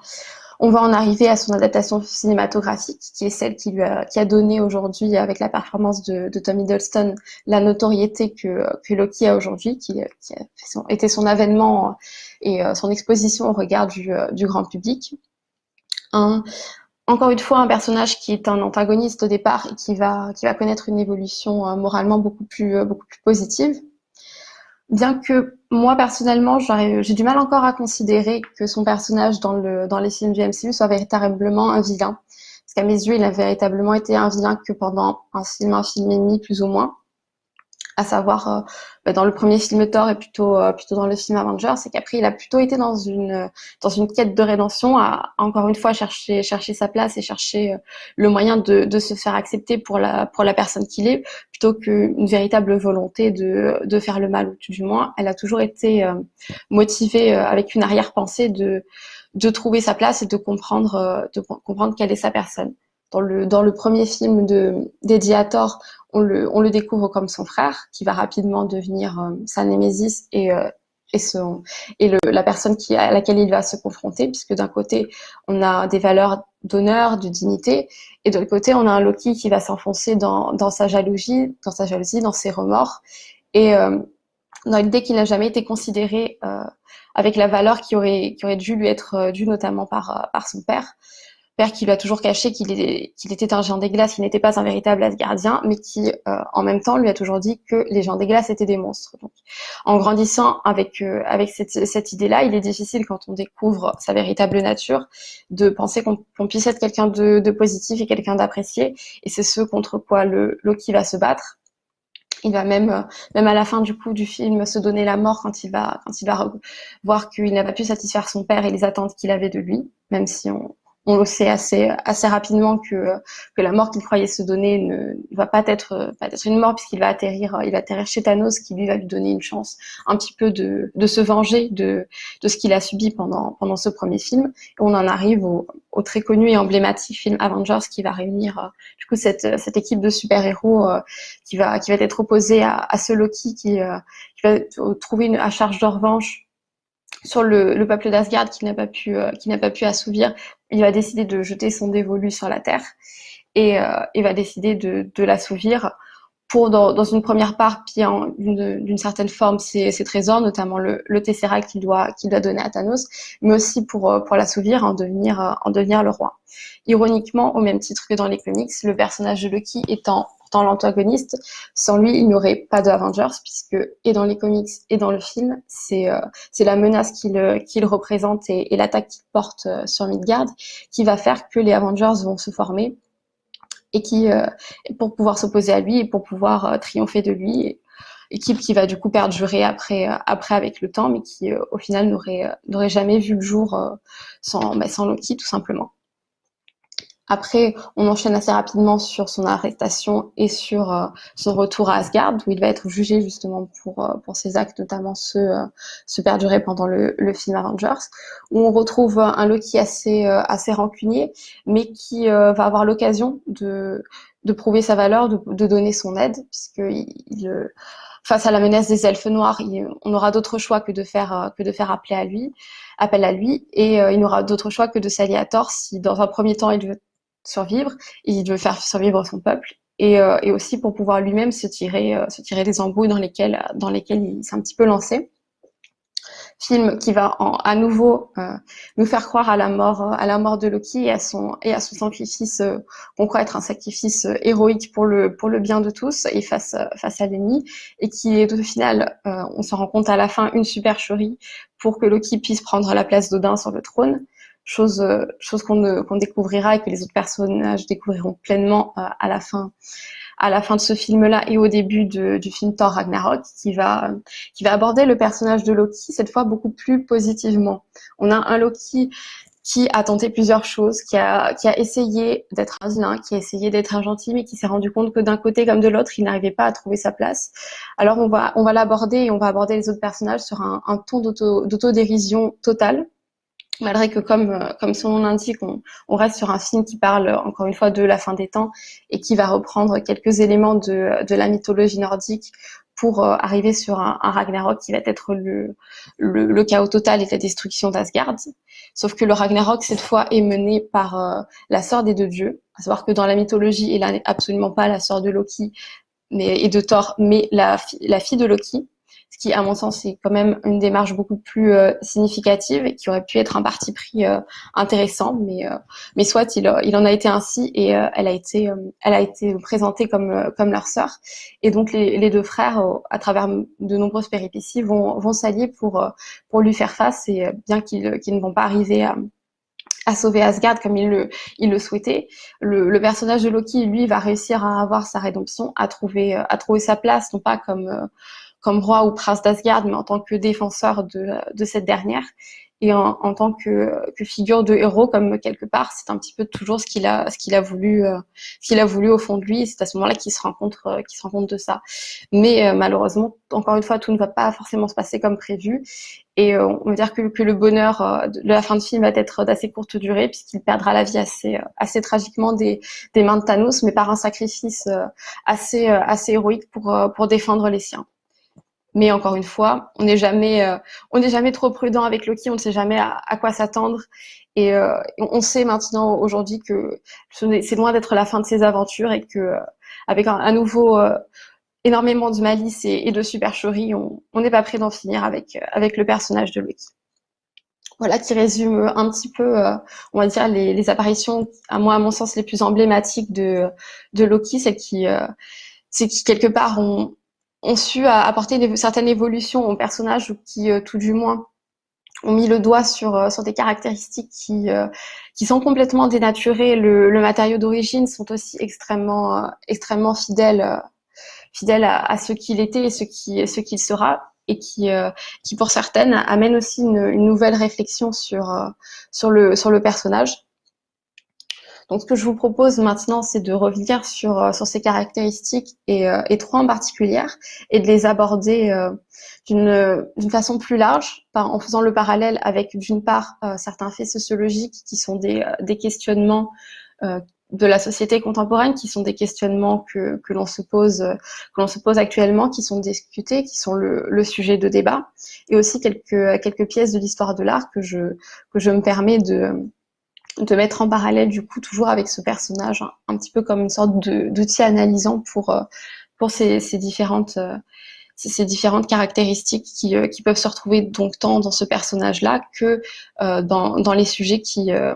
on va en arriver à son adaptation cinématographique, qui est celle qui lui a, qui a donné aujourd'hui, avec la performance de, de Tom Hiddleston, la notoriété que, Loki a aujourd'hui, qui, qui, a son, été son avènement et euh, son exposition au regard du, euh, grand public. Encore une fois, un personnage qui est un antagoniste au départ et qui va, qui va connaître une évolution euh, moralement beaucoup plus, beaucoup plus positive. Bien que moi, personnellement, j'ai du mal encore à considérer que son personnage dans, le, dans les films du MCU soit véritablement un vilain. Parce qu'à mes yeux, il a véritablement été un vilain que pendant un film, un film et demi, plus ou moins à savoir euh, bah, dans le premier film Thor et plutôt euh, plutôt dans le film Avengers, c'est qu'après il a plutôt été dans une dans une quête de rédemption, à encore une fois chercher chercher sa place et chercher euh, le moyen de, de se faire accepter pour la pour la personne qu'il est, plutôt qu'une véritable volonté de de faire le mal ou tout du moins. Elle a toujours été motivée avec une arrière-pensée de de trouver sa place et de comprendre de comprendre quelle est sa personne. Dans le, premier film de, dédié à Thor, on le, on le découvre comme son frère, qui va rapidement devenir euh, sa némésis et euh, la personne à laquelle il va se confronter, puisque d'un côté, on a des valeurs d'honneur, de dignité, et de l'autre côté, on a un Loki qui va s'enfoncer dans, sa jalousie, dans ses remords, et euh, dans l'idée qu'il n'a jamais été considéré euh, avec la valeur qui aurait, dû lui être due, notamment par son père père qui lui a toujours caché qu'il était un géant des glaces, qui n'était pas un véritable Asgardien, mais qui, euh, en même temps, lui a toujours dit que les géants des glaces étaient des monstres. Donc, en grandissant avec euh, avec cette, cette idée-là, il est difficile quand on découvre sa véritable nature de penser qu'on puisse être quelqu'un de, de, positif et quelqu'un d'apprécié. Et c'est ce contre quoi le Loki va se battre. Il va même, euh, même à la fin du coup du film, se donner la mort quand il va, quand il va voir qu'il n'a pas pu satisfaire son père et les attentes qu'il avait de lui, même si on, on le sait assez assez rapidement que que la mort qu'il croyait se donner ne va pas être pas être une mort puisqu'il va atterrir il va atterrir chez Thanos qui lui va lui donner une chance un petit peu de de se venger de de ce qu'il a subi pendant pendant ce premier film. Et on en arrive au, au très connu et emblématique film Avengers qui va réunir euh, du coup cette cette équipe de super héros euh, qui va qui va être opposée à, à ce Loki qui euh, qui va trouver une à charge de revanche sur le, le peuple d'Asgard qui n'a pas pu euh, qui n'a pas pu assouvir, il va décider de jeter son dévolu sur la terre et euh, il va décider de, l'assouvir pour dans, une première part piller d'une certaine forme ses, trésors, notamment le, le Tesseract qu'il doit donner à Thanos, mais aussi pour euh, l'assouvir en devenir euh, en devenir le roi. Ironiquement, au même titre que dans les comics, le personnage de Loki étant l'antagoniste. Sans lui, il n'y aurait pas de Avengers, puisque et dans les comics et dans le film, c'est euh, la menace qu'il euh, représente et, l'attaque qu'il porte euh, sur Midgard qui va faire que les Avengers vont se former et qui pour pouvoir s'opposer à lui et pour pouvoir triompher de lui. Équipe qui va du coup perdurer après après avec le temps, mais qui au final n'aurait n'aurait jamais vu le jour sans bah, sans Loki tout simplement. Après, on enchaîne assez rapidement sur son arrestation et sur euh, son retour à Asgard, où il va être jugé justement pour, euh, pour ses actes, notamment ceux, euh, ceux perdurés pendant le, le, film Avengers, où on retrouve un Loki assez, assez rancunier, mais qui va avoir l'occasion de, de prouver sa valeur, de, de donner son aide, puisque il, face à la menace des elfes noirs, on n'aura d'autre choix que de faire que de faire appeler à lui, appel à lui, et il n'aura d'autre choix que de s'allier à Thor si dans un premier temps il veut survivre, il veut faire survivre son peuple et, euh, et aussi pour pouvoir lui-même se tirer, euh, se tirer des embrouilles dans lesquelles, dans lesquelles il s'est un petit peu lancé. Film qui va en, à nouveau euh, nous faire croire à la mort, à la mort de Loki et à son et à son sacrifice qu'on croit être un sacrifice héroïque pour le pour le bien de tous et face face à l'ennemi et qui est au final, on se rend compte à la fin une supercherie pour que Loki puisse prendre la place d'Odin sur le trône chose euh, chose qu'on qu'on découvrira et que les autres personnages découvriront pleinement euh, à la fin à la fin de ce film-là et au début de, du film Thor Ragnarok, qui va qui va aborder le personnage de Loki cette fois beaucoup plus positivement. On a un Loki qui a tenté plusieurs choses, qui a, qui a essayé d'être un vilain, qui a essayé d'être un gentil, mais qui s'est rendu compte que d'un côté comme de l'autre, il n'arrivait pas à trouver sa place. Alors on va, on va l'aborder et on va aborder les autres personnages sur un, un ton d'autodérision totale, malgré que comme euh, comme son nom l'indique, on, on, reste sur un film qui parle encore une fois de la fin des temps et qui va reprendre quelques éléments de, de la mythologie nordique pour euh, arriver sur un, un, Ragnarok qui va être le, le, le, chaos total et la destruction d'Asgard. Sauf que le Ragnarok cette fois est mené par euh, la sœur des deux dieux, à savoir que dans la mythologie, elle n'est absolument pas la sœur de Loki mais, et de Thor, mais la, la fille de Loki ce qui, à mon sens, est quand même une démarche beaucoup plus euh, significative et qui aurait pu être un parti pris euh, intéressant, mais euh, mais soit il, il en a été ainsi et elle a été elle a été présentée comme comme leur sœur et donc les, les deux frères, à travers de nombreuses péripéties, vont vont s'allier pour pour lui faire face et bien qu'ils qu'ils ne vont pas arriver à à sauver Asgard comme il le, il le souhaitait. Le, le, personnage de Loki, lui, va réussir à avoir sa rédemption, à trouver, à trouver sa place, non pas comme, comme roi ou prince d'Asgard, mais en tant que défenseur de, de cette dernière et en, en tant que, que, figure de héros, comme quelque part, c'est un petit peu toujours ce qu'il a, ce qu'il a voulu, euh, ce qu'il a voulu au fond de lui. C'est à ce moment-là qu'il se rend compte, euh, qu'il se rend de ça. Mais euh, malheureusement, encore une fois, tout ne va pas forcément se passer comme prévu. Et on va dire que, que le bonheur de la fin de film va être d'assez courte durée, puisqu'il perdra la vie assez, assez tragiquement des, des mains de Thanos, mais par un sacrifice assez, assez héroïque pour, pour défendre les siens. Mais encore une fois, on n'est jamais, euh, on n'est jamais trop prudent avec Loki. On ne sait jamais à, quoi s'attendre. Et euh, on sait maintenant aujourd'hui que c'est loin d'être la fin de ses aventures et que euh, avec un, à nouveau énormément de malice et, de supercherie, on n'est pas prêt d'en finir avec avec le personnage de Loki. Voilà qui résume un petit peu, on va dire les, les, apparitions, à moi à mon sens les plus emblématiques de de Loki, celles qui c'est qui quelque part ont, ont su apporter une certaine évolution au personnage ou qui, euh, tout du moins, ont mis le doigt sur, euh, sur des caractéristiques qui, euh, qui sont complètement dénaturées. Le, le matériau d'origine sont aussi extrêmement, extrêmement fidèles, fidèles à, ce qu'il était et ce qui, ce qu'il sera et qui, qui pour certaines amène aussi une, une nouvelle réflexion sur, sur, le, sur le personnage. Donc, ce que je vous propose maintenant, c'est de revenir sur, euh, sur ces caractéristiques et, euh, et trois en particulier et de les aborder euh, d'une façon plus large en faisant le parallèle avec, d'une part, certains faits sociologiques qui sont des, des questionnements de la société contemporaine, qui sont des questionnements que, que l'on se pose, que l'on se pose actuellement, qui sont discutés, qui sont le, le, sujet de débat, et aussi quelques quelques pièces de l'histoire de l'art que je que je me permets de de mettre en parallèle du coup toujours avec ce personnage, un, petit peu comme une sorte d'outil analysant pour, euh, pour ces, ces différentes, euh, ces différentes caractéristiques qui, euh, qui, peuvent se retrouver donc tant dans ce personnage-là que euh, dans, dans, les sujets qui, euh,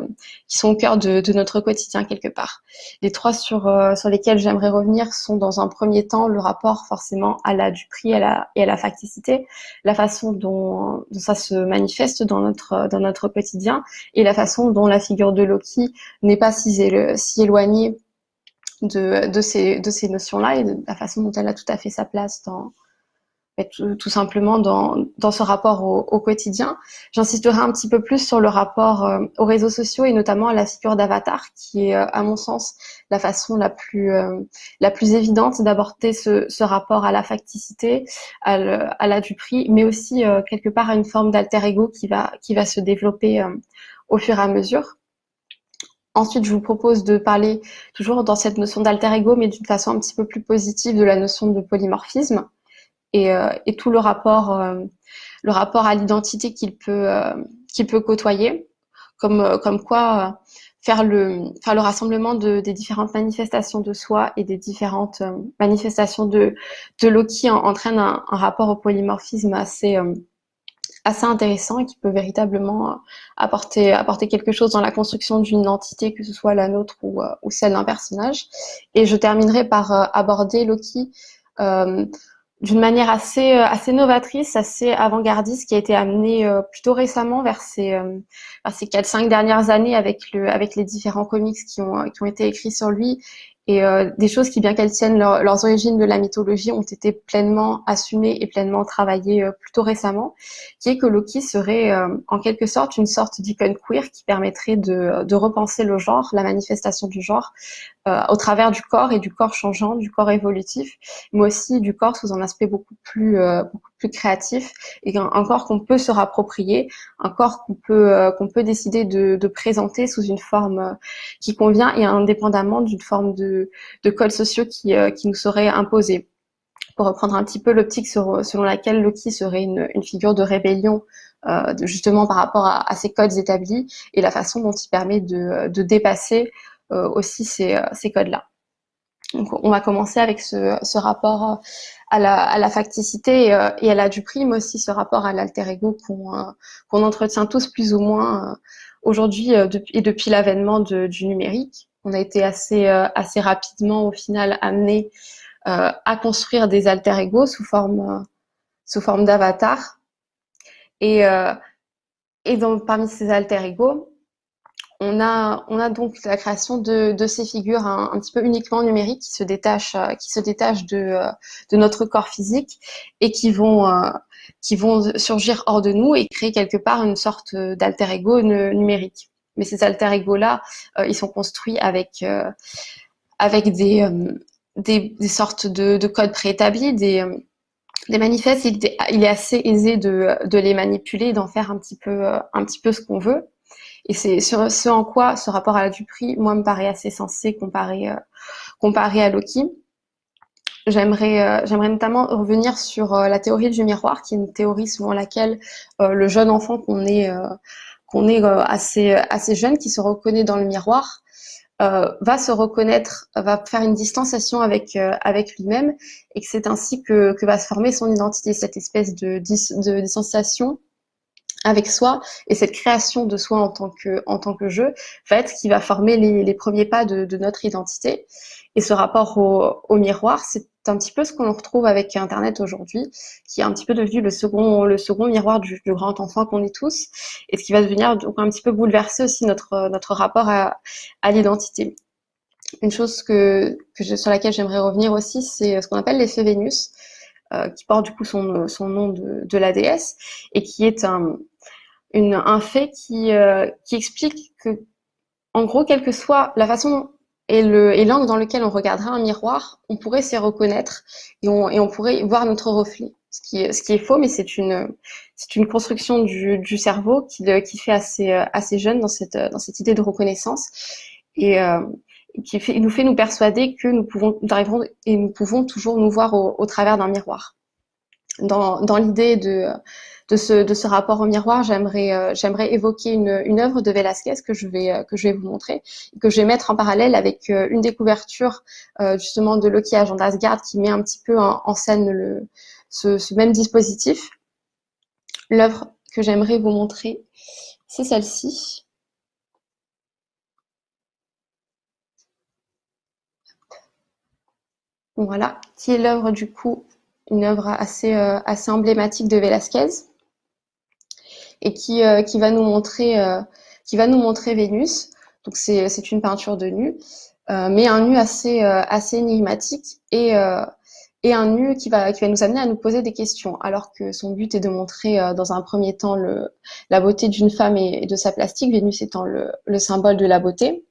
qui sont au cœur de, de, notre quotidien quelque part. Les trois sur, sur lesquels j'aimerais revenir sont dans un premier temps le rapport forcément à la du prix à la, et à la facticité, la façon dont, ça se manifeste dans notre, dans notre quotidien et la façon dont la figure de Loki n'est pas si, si éloignée de, de ces, de ces notions-là et de la façon dont elle a tout à fait sa place dans, tout, simplement dans, dans, ce rapport au, au quotidien. J'insisterai un petit peu plus sur le rapport euh, aux réseaux sociaux et notamment à la figure d'avatar, qui est, euh, à mon sens, la façon la plus, euh, la plus évidente d'aborder ce, ce, rapport à la facticité, à, à la du prix, mais aussi quelque part à une forme d'alter ego qui va, qui va se développer au fur et à mesure. Ensuite, je vous propose de parler toujours dans cette notion d'alter ego, mais d'une façon un petit peu plus positive de la notion de polymorphisme et, euh, et tout le rapport, euh, le rapport à l'identité qu'il peut, euh, qu'il peut côtoyer, comme, comme quoi faire le, faire le rassemblement de, des différentes manifestations de soi et des différentes manifestations de, de Loki entraîne un, rapport au polymorphisme assez, assez intéressant et qui peut véritablement apporter, apporter quelque chose dans la construction d'une identité, que ce soit la nôtre ou, ou celle d'un personnage. Et je terminerai par aborder Loki d'une manière assez euh, assez novatrice, assez avant-gardiste, qui a été amenée euh, plutôt récemment vers ces euh, vers ces quatre cinq dernières années avec le avec les différents comics qui ont qui ont été écrits sur lui. Et euh, des choses qui, bien qu'elles tiennent leurs origines de la mythologie, ont été pleinement assumées et pleinement travaillées euh, plutôt récemment, qui est que Loki serait euh, en quelque sorte une sorte d'icône queer qui permettrait de, de, repenser le genre, la manifestation du genre, au travers du corps et du corps changeant, du corps évolutif, mais aussi du corps sous un aspect beaucoup plus, beaucoup plus créatif et un, corps qu'on peut se rapproprier, un corps qu'on peut, qu'on peut décider de, de, présenter sous une forme qui convient et indépendamment d'une forme de de, codes sociaux qui, euh, qui nous seraient imposés. Pour reprendre un petit peu l'optique selon laquelle Loki serait une, figure de rébellion euh, justement par rapport à, ces codes établis et la façon dont il permet de, dépasser euh, aussi ces, codes-là. Donc, on va commencer avec ce, rapport à la, facticité et, à la du prime aussi ce rapport à l'alter ego qu'on entretient tous plus ou moins aujourd'hui et depuis l'avènement du numérique on a été assez, euh, assez rapidement au final amené euh, à construire des alter ego sous forme, euh, sous forme d'avatar. Et, et donc parmi ces alter ego, on a, on a donc la création de, de ces figures un, petit peu uniquement numériques qui se détachent, qui se détachent de, de notre corps physique et qui vont, qui vont surgir hors de nous et créer quelque part une sorte d'alter ego numérique mais ces alter ego-là, euh, ils sont construits avec, euh, avec des, euh, des, des, sortes de, de codes préétablis, des, des manifestes. Il, est assez aisé de, de les manipuler, d'en faire un petit peu, un petit peu ce qu'on veut. Et c'est ce en quoi ce rapport à la du prix, moi, me paraît assez sensé comparé, comparé à Loki. J'aimerais j'aimerais notamment revenir sur la théorie du miroir, qui est une théorie selon laquelle le jeune enfant qu'on est qu'on est assez assez jeune, qui se reconnaît dans le miroir, euh, va se reconnaître, va faire une distanciation avec euh, avec lui-même, et que c'est ainsi que, que va se former son identité, cette espèce de, de distanciation avec soi et cette création de soi en tant que en tant que jeu va être ce qui va former les, les premiers pas de, notre identité. Et ce rapport au, miroir, c'est un petit peu ce qu'on retrouve avec Internet aujourd'hui, qui est un petit peu devenu le second, le second miroir du, grand enfant qu'on est tous, et ce qui va devenir donc un petit peu bouleverser aussi notre, notre rapport à, l'identité. Une chose que, que sur laquelle j'aimerais revenir aussi, c'est ce qu'on appelle l'effet Vénus, euh, qui porte du coup son, son nom de la déesse, et qui est un, un fait qui, euh, qui explique que, en gros, quelle que soit la façon et le et l'angle dans lequel on regardera un miroir, on pourrait s'y reconnaître et on, et on pourrait voir notre reflet. Ce qui ce qui est faux, mais c'est une une construction du, du cerveau qui, qui fait assez assez jeune dans cette dans cette idée de reconnaissance et euh, qui fait, nous fait nous persuader que nous pouvons nous arriverons et nous pouvons toujours nous voir au, au travers d'un miroir. Dans dans l'idée de de ce, rapport au miroir, j'aimerais euh, évoquer une, œuvre de Velázquez que je vais euh, que je vais vous montrer, que je vais mettre en parallèle avec euh, une des couvertures justement de Loki Agent d'Asgard qui met un petit peu en, scène ce, même dispositif. L'œuvre que j'aimerais vous montrer, c'est celle-ci. Voilà, qui est l'œuvre du coup, une œuvre assez, assez emblématique de Velázquez et qui, euh, qui va nous montrer euh, qui va nous montrer Vénus. Donc c'est une peinture de nu, euh, mais un nu assez assez énigmatique et un nu qui va, nous amener à nous poser des questions, alors que son but est de montrer dans un premier temps la beauté d'une femme et, de sa plastique, Vénus étant le, le symbole de la beauté.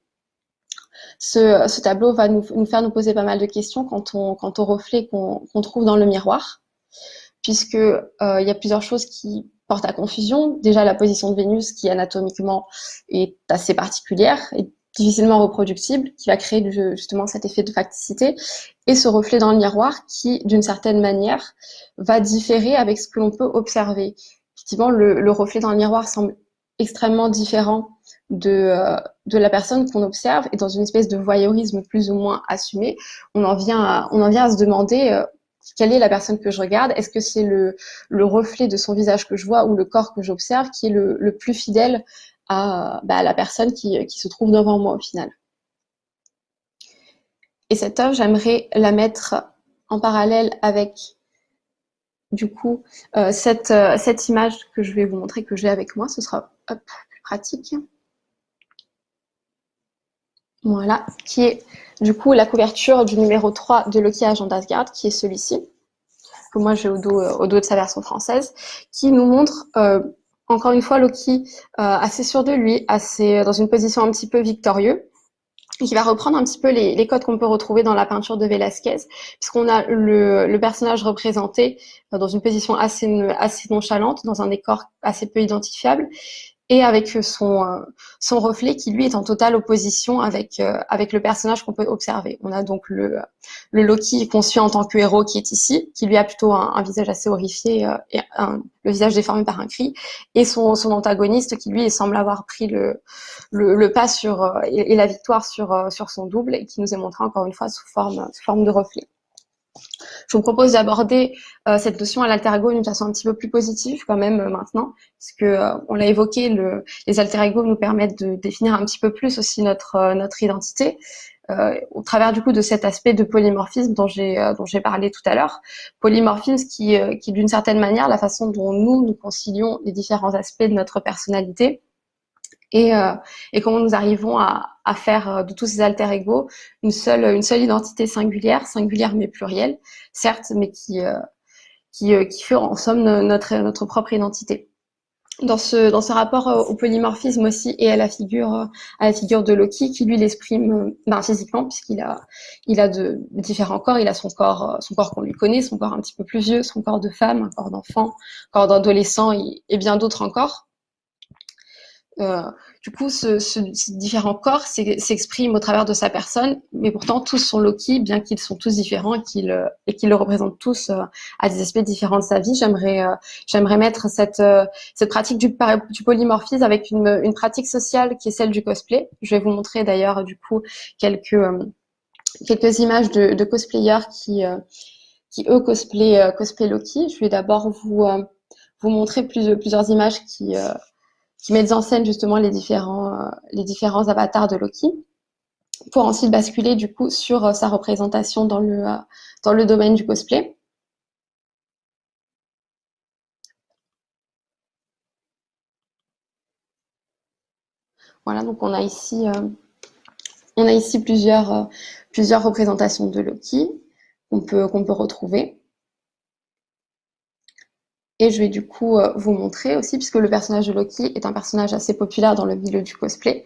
Ce, tableau va nous, faire nous poser pas mal de questions quant quant au reflet qu'on trouve dans le miroir, puisque euh, il y a plusieurs choses qui porte à confusion. Déjà, la position de Vénus, qui anatomiquement est assez particulière et difficilement reproductible, qui va créer justement cet effet de facticité, et ce reflet dans le miroir qui, d'une certaine manière, va différer avec ce que l'on peut observer. Effectivement, le, le, reflet dans le miroir semble extrêmement différent de, euh, de la personne qu'on observe, et dans une espèce de voyeurisme plus ou moins assumé, on en vient à, on en vient à se demander euh, quelle est la personne que je regarde? Est-ce que c'est le, le, reflet de son visage que je vois ou le corps que j'observe qui est le, plus fidèle à, bah, la personne qui, se trouve devant moi au final? Et cette œuvre, j'aimerais la mettre en parallèle avec du coup euh, cette, euh, cette image que je vais vous montrer que j'ai avec moi. Ce sera plus pratique. Voilà, qui est du coup la couverture du numéro 3 de Loki Agent d'Asgard, qui est celui-ci, que moi j'ai au dos, euh, au dos de sa version française, qui nous montre euh, encore une fois Loki euh, assez sûr de lui, assez dans une position un petit peu victorieux, qui va reprendre un petit peu les, codes qu'on peut retrouver dans la peinture de Velázquez, puisqu'on a le, le, personnage représenté dans une position assez nonchalante, dans un décor assez peu identifiable, et avec son, euh, son reflet qui lui est en totale opposition avec, euh, avec le personnage qu'on peut observer. On a donc le, le Loki conçu en tant que héros qui est ici, qui lui a plutôt un, visage assez horrifié euh, et le visage déformé par un cri, et son, son antagoniste qui lui semble avoir pris le, le, le pas sur et, et, la victoire sur, sur son double et qui nous est montré encore une fois sous forme, sous forme de reflet. Je vous propose d'aborder euh, cette notion à l'alter ego d'une façon un petit peu plus positive quand même euh, maintenant, parce que euh, on l'a évoqué, le, les alter ego nous permettent de définir un petit peu plus aussi notre notre identité. au travers du coup de cet aspect de polymorphisme dont j'ai dont j'ai parlé tout à l'heure, polymorphisme qui qui d'une certaine manière la façon dont nous nous concilions les différents aspects de notre personnalité et, euh, et comment nous arrivons à, à, faire euh, de tous ces alter ego une seule, une seule identité singulière, singulière mais plurielle, certes, mais qui, euh, qui, qui fait en somme notre, notre propre identité. Dans ce, dans ce rapport au polymorphisme aussi et à la figure, à la figure de Loki, qui lui l'exprime ben, physiquement, puisqu'il a, il a de différents corps. Il a son corps, son corps qu'on lui connaît, son corps un petit peu plus vieux, son corps de femme, un corps d'enfant, corps d'adolescent et, et bien d'autres encore du coup, ce, ce, différents corps s'expriment au travers de sa personne, mais pourtant tous sont Loki, bien qu'ils sont tous différents et qu'ils euh, qu'ils le représentent tous euh, à des aspects différents de sa vie. J'aimerais euh, j'aimerais mettre cette cette pratique du, polymorphisme avec une, pratique sociale qui est celle du cosplay. Je vais vous montrer d'ailleurs du coup quelques quelques images de, de cosplayers qui qui eux cosplay cosplay Loki. Je vais d'abord vous vous montrer plus, plusieurs images qui qui mettent en scène justement les différents, euh, les différents avatars de Loki, pour ensuite basculer du coup sur euh, sa représentation dans le, euh, dans le domaine du cosplay. Voilà, donc on a ici, on a ici plusieurs, plusieurs représentations de Loki qu'on peut, qu'on peut retrouver. Et je vais du coup euh, vous montrer aussi, puisque le personnage de Loki est un personnage assez populaire dans le milieu du cosplay,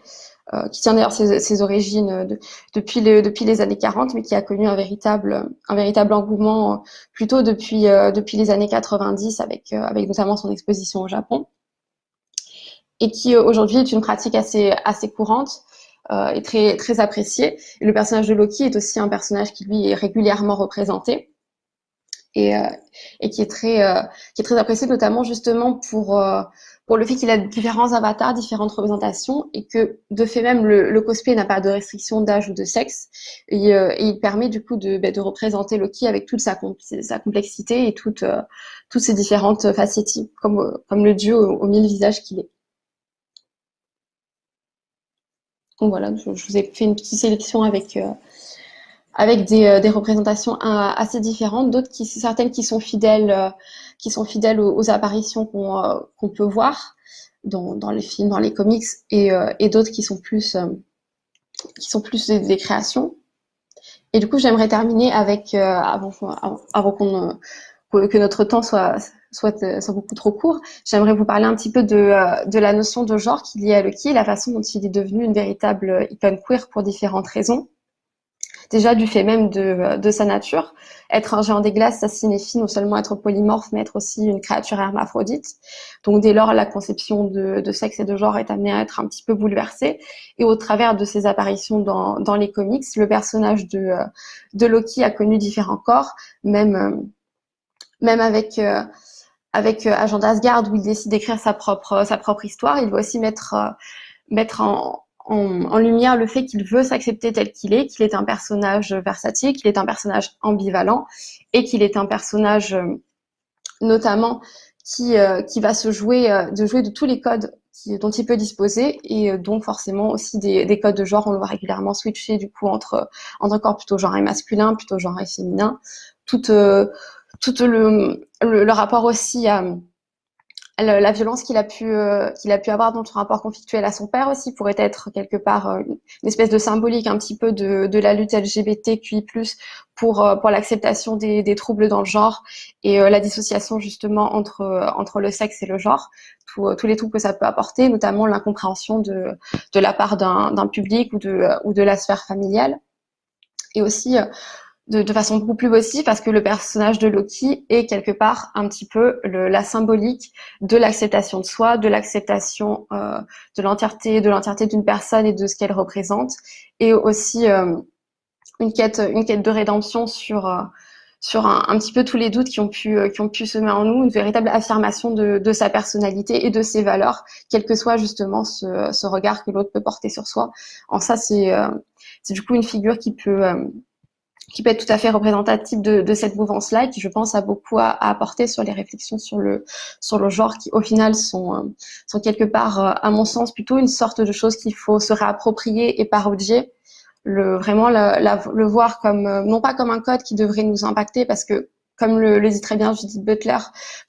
euh, qui tient d'ailleurs ses, origines depuis, depuis les années 40, mais qui a connu un véritable, un véritable engouement euh, plutôt depuis, depuis les années 90, avec, avec notamment son exposition au Japon, et qui aujourd'hui est une pratique assez, assez courante. et très, très appréciée. Et le personnage de Loki est aussi un personnage qui, lui, est régulièrement représenté et, euh, et qui est très euh, qui est très apprécié notamment justement pour euh, pour le fait qu'il a différents avatars, différentes représentations et que de fait même le, cosplay n'a pas de restriction d'âge ou de sexe et, il permet du coup de, bah, de représenter Loki avec toute sa, sa complexité et toutes ses différentes facettes comme comme le dieu aux, mille visages qu'il est. Donc voilà, je, vous ai fait une petite sélection avec avec des, euh, des représentations assez différentes, d'autres qui certaines qui sont fidèles, euh, qui sont fidèles aux, apparitions qu'on euh, qu'on peut voir dans, dans, les films, dans les comics, et, et d'autres qui sont plus qui sont plus des, créations. Et du coup, j'aimerais terminer avec avant, avant, qu'on que notre temps soit soit, soit beaucoup trop court, j'aimerais vous parler un petit peu de, de la notion de genre qui est liée à Lucky, la façon dont il est devenu une véritable icône queer pour différentes raisons déjà du fait même de, de, sa nature. Être un géant des glaces, ça signifie non seulement être polymorphe, mais être aussi une créature hermaphrodite. Donc dès lors, la conception de, de, sexe et de genre est amenée à être un petit peu bouleversée. Et au travers de ses apparitions dans, dans les comics, le personnage de, de Loki a connu différents corps, même, même avec... Euh, avec euh, Agent d'Asgard où il décide d'écrire sa propre sa propre histoire, il va aussi mettre euh, mettre en, en, lumière le fait qu'il veut s'accepter tel qu'il est, qu'il est un personnage versatile, qu'il est un personnage ambivalent et qu'il est un personnage euh, notamment qui, euh, qui va se jouer euh, de jouer de tous les codes dont il peut disposer et donc forcément aussi des, des, codes de genre. On le voit régulièrement switcher du coup entre entre corps plutôt genre et masculin, plutôt genre et féminin. Tout, tout le, le, le rapport aussi à la violence qu'il a pu euh, qu'il a pu avoir dans son rapport conflictuel à son père aussi pourrait être quelque part euh, une espèce de symbolique un petit peu de, la lutte LGBTQI+ pour euh, pour l'acceptation des, des, troubles dans le genre et la dissociation justement entre entre le sexe et le genre. Tous les troubles que ça peut apporter notamment l'incompréhension de de la part d'un public ou de ou de la sphère familiale. Et aussi de, façon beaucoup plus possible parce que le personnage de Loki est quelque part un petit peu la symbolique de l'acceptation de soi, de l'acceptation euh, de l'entièreté de l'entièreté d'une personne et de ce qu'elle représente, et aussi euh, une quête une quête de rédemption sur euh, sur un, un, petit peu tous les doutes qui ont pu qui ont pu semer en nous, une véritable affirmation de, de sa personnalité et de ses valeurs, quel que soit justement ce, ce regard que l'autre peut porter sur soi. En ça, c'est c'est du coup une figure qui peut qui peut être tout à fait représentatif de, de cette mouvance-là et qui, je pense, a beaucoup à, apporter sur les réflexions sur le, sur le genre qui, au final, sont, euh, sont quelque part, euh, à mon sens, plutôt une sorte de chose qu'il faut se réapproprier et parodier. Le, vraiment le voir comme, euh, non pas comme un code qui devrait nous impacter parce que, comme le, le dit très bien Judith Butler,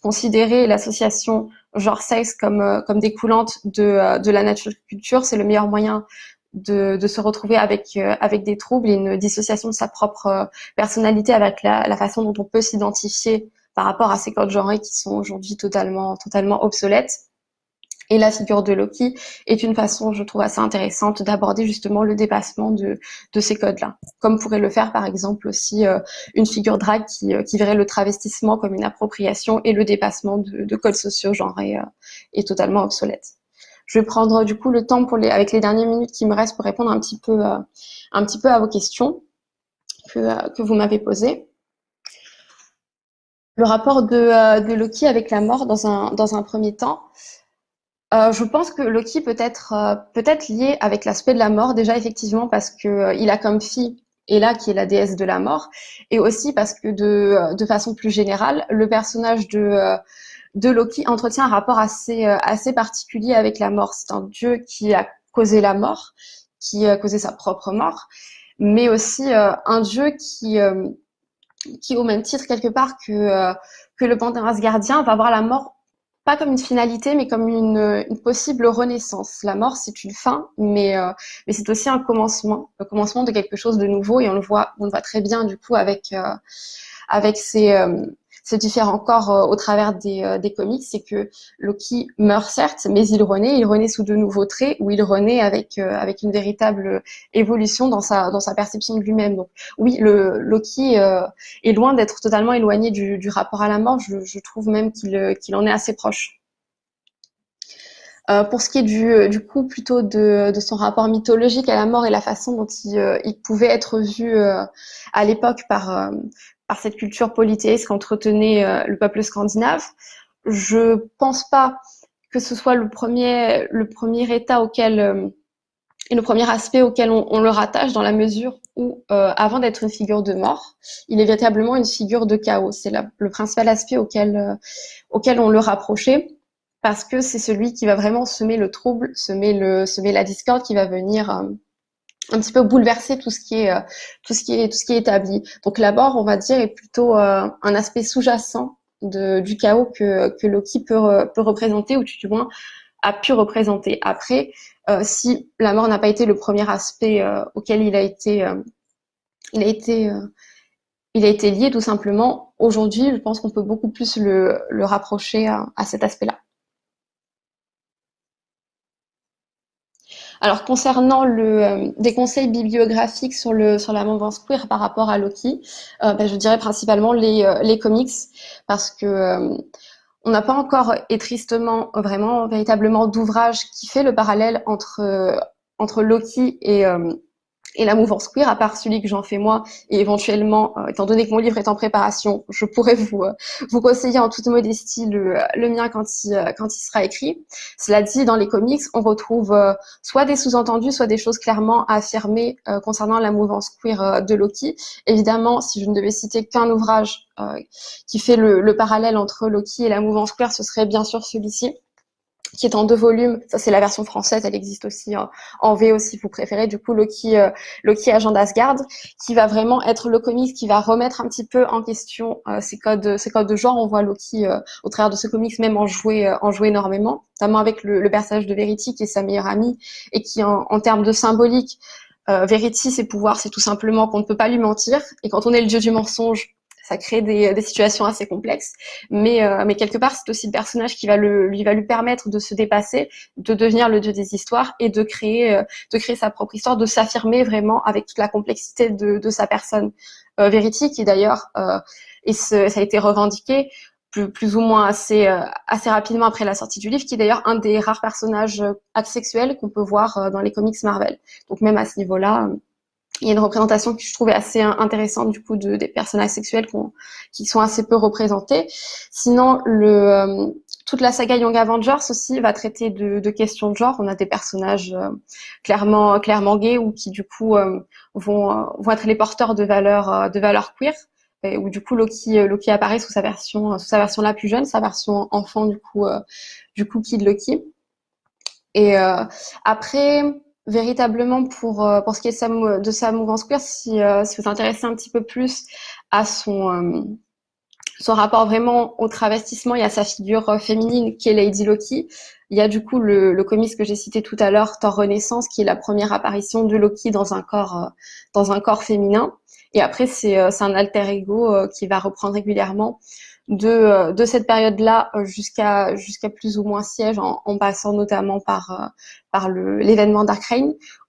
considérer l'association genre-sexe comme, comme découlante de, de la nature culture, c'est le meilleur moyen de, se retrouver avec euh, avec des troubles et une dissociation de sa propre euh, personnalité avec la, façon dont on peut s'identifier par rapport à ces codes genrés qui sont aujourd'hui totalement totalement obsolètes. Et la figure de Loki est une façon, je trouve, assez intéressante d'aborder justement le dépassement de, de ces codes-là. Comme pourrait le faire, par exemple, aussi euh, une figure drag qui, qui verrait le travestissement comme une appropriation et le dépassement de, de codes sociaux genrés est totalement obsolète Je vais prendre du coup le temps pour les, avec les dernières minutes qui me restent pour répondre un petit peu, un petit peu à vos questions que, que vous m'avez posées. Le rapport de, de Loki avec la mort dans un, dans un premier temps. Euh, je pense que Loki peut être euh, peut-être lié avec l'aspect de la mort déjà effectivement parce que euh, il a comme fille Ella qui est la déesse de la mort et aussi parce que de de façon plus générale le personnage de de Loki entretient un rapport assez assez particulier avec la mort. C'est un dieu qui a causé la mort, qui a causé sa propre mort, mais aussi un dieu qui qui au même titre quelque part que que le panthéon asgardien va voir la mort pas comme une finalité, mais comme une, une possible renaissance. La mort, c'est une fin, mais, euh, mais c'est aussi un commencement, le commencement de quelque chose de nouveau, et on le voit, on le voit très bien du coup avec euh, avec ces, euh, ce différent corps euh, au travers des, euh, des comics, c'est que Loki meurt certes, mais il renaît, il renaît sous de nouveaux traits, ou il renaît avec euh, avec une véritable évolution dans sa dans sa perception de lui-même. Donc oui, le Loki est loin d'être totalement éloigné du, rapport à la mort. Je, trouve même qu'il en est assez proche. Pour ce qui est du, du coup plutôt de, de, son rapport mythologique à la mort et la façon dont il, il pouvait être vu à l'époque par, par cette culture polythéiste qu'entretenait euh, le peuple scandinave. Je pense pas que ce soit le premier, le premier état auquel euh, et le premier aspect auquel on, le rattache dans la mesure où, euh, avant d'être une figure de mort, il est véritablement une figure de chaos. C'est le principal aspect auquel, auquel on le rapprochait parce que c'est celui qui va vraiment semer le trouble, semer, le, semer la discorde, qui va venir un petit peu bouleverser tout ce qui est euh, tout ce qui est tout ce qui est établi. Donc la mort, on va dire, est plutôt euh, un aspect sous-jacent du chaos que, que Loki peut, peut représenter, ou du moins a pu représenter. Après, euh, si la mort n'a pas été le premier aspect auquel il a été, il a été, il a été lié tout simplement. Aujourd'hui, je pense qu'on peut beaucoup plus le, le rapprocher à cet aspect-là. Alors concernant le, euh, des conseils bibliographiques sur, le, sur la mouvance queer par rapport à Loki, euh, ben, je dirais principalement les, euh, les comics parce que on n'a pas encore et tristement vraiment véritablement d'ouvrage qui fait le parallèle entre, entre Loki et et la mouvance queer, à part celui que j'en fais moi, et éventuellement, euh, étant donné que mon livre est en préparation, je pourrais vous euh, vous conseiller en toute modestie le, le mien quand il, euh, quand il sera écrit. Cela dit, dans les comics, on retrouve soit des sous-entendus, soit des choses clairement affirmées concernant la mouvance queer de Loki. Évidemment, si je ne devais citer qu'un ouvrage qui fait le, le parallèle entre Loki et la mouvance queer, ce serait bien sûr celui-ci qui est en deux volumes. Ça, c'est la version française. Elle existe aussi en, en VO si vous préférez. Du coup, Loki, euh, Loki Agent d'Asgard, qui va vraiment être le comics qui va remettre un petit peu en question euh, ces codes, ces codes de genre. On voit Loki euh, au travers de ce comics même en jouer, euh, en jouer énormément, notamment avec le, le, personnage de Verity qui est sa meilleure amie et qui, en, en termes de symbolique, Verity, ses pouvoirs, c'est tout simplement qu'on ne peut pas lui mentir. Et quand on est le dieu du mensonge, ça crée des, des, situations assez complexes. Mais, euh, mais quelque part, c'est aussi le personnage qui va lui permettre de se dépasser, de devenir le dieu des histoires et de créer, euh, sa propre histoire, de s'affirmer vraiment avec toute la complexité de, sa personne. Euh, qui d'ailleurs, euh, et ça a été revendiqué, plus, ou moins euh, assez rapidement après la sortie du livre, qui est d'ailleurs un des rares personnages asexuels qu'on peut voir dans les comics Marvel. Donc même à ce niveau-là, il y a une représentation que je trouvais assez intéressante du coup de, des personnages sexuels qui sont assez peu représentés. Sinon, le, euh, toute la saga Young Avengers aussi va traiter de, de questions de genre. On a des personnages euh, clairement clairement gays ou qui du coup euh, vont, vont être les porteurs de valeurs de valeurs queer. Et où du coup Loki, Loki apparaît sous sa version sous sa version la plus jeune, sa version enfant du coup du coup Kid Loki. Et après véritablement pour, euh, pour ce qui est de sa, sa mouvance queer, si, euh, si vous intéressez un petit peu plus à son, euh, son rapport vraiment au travestissement et à sa figure féminine qui est Lady Loki, il y a du coup le, le que j'ai cité tout à l'heure, Thor Renaissance, qui est la première apparition de Loki dans un corps, dans un corps féminin. Et après, c'est un alter ego qui va reprendre régulièrement de, de cette période-là jusqu'à jusqu'à plus ou moins siège, en, en passant notamment par par l'événement Dark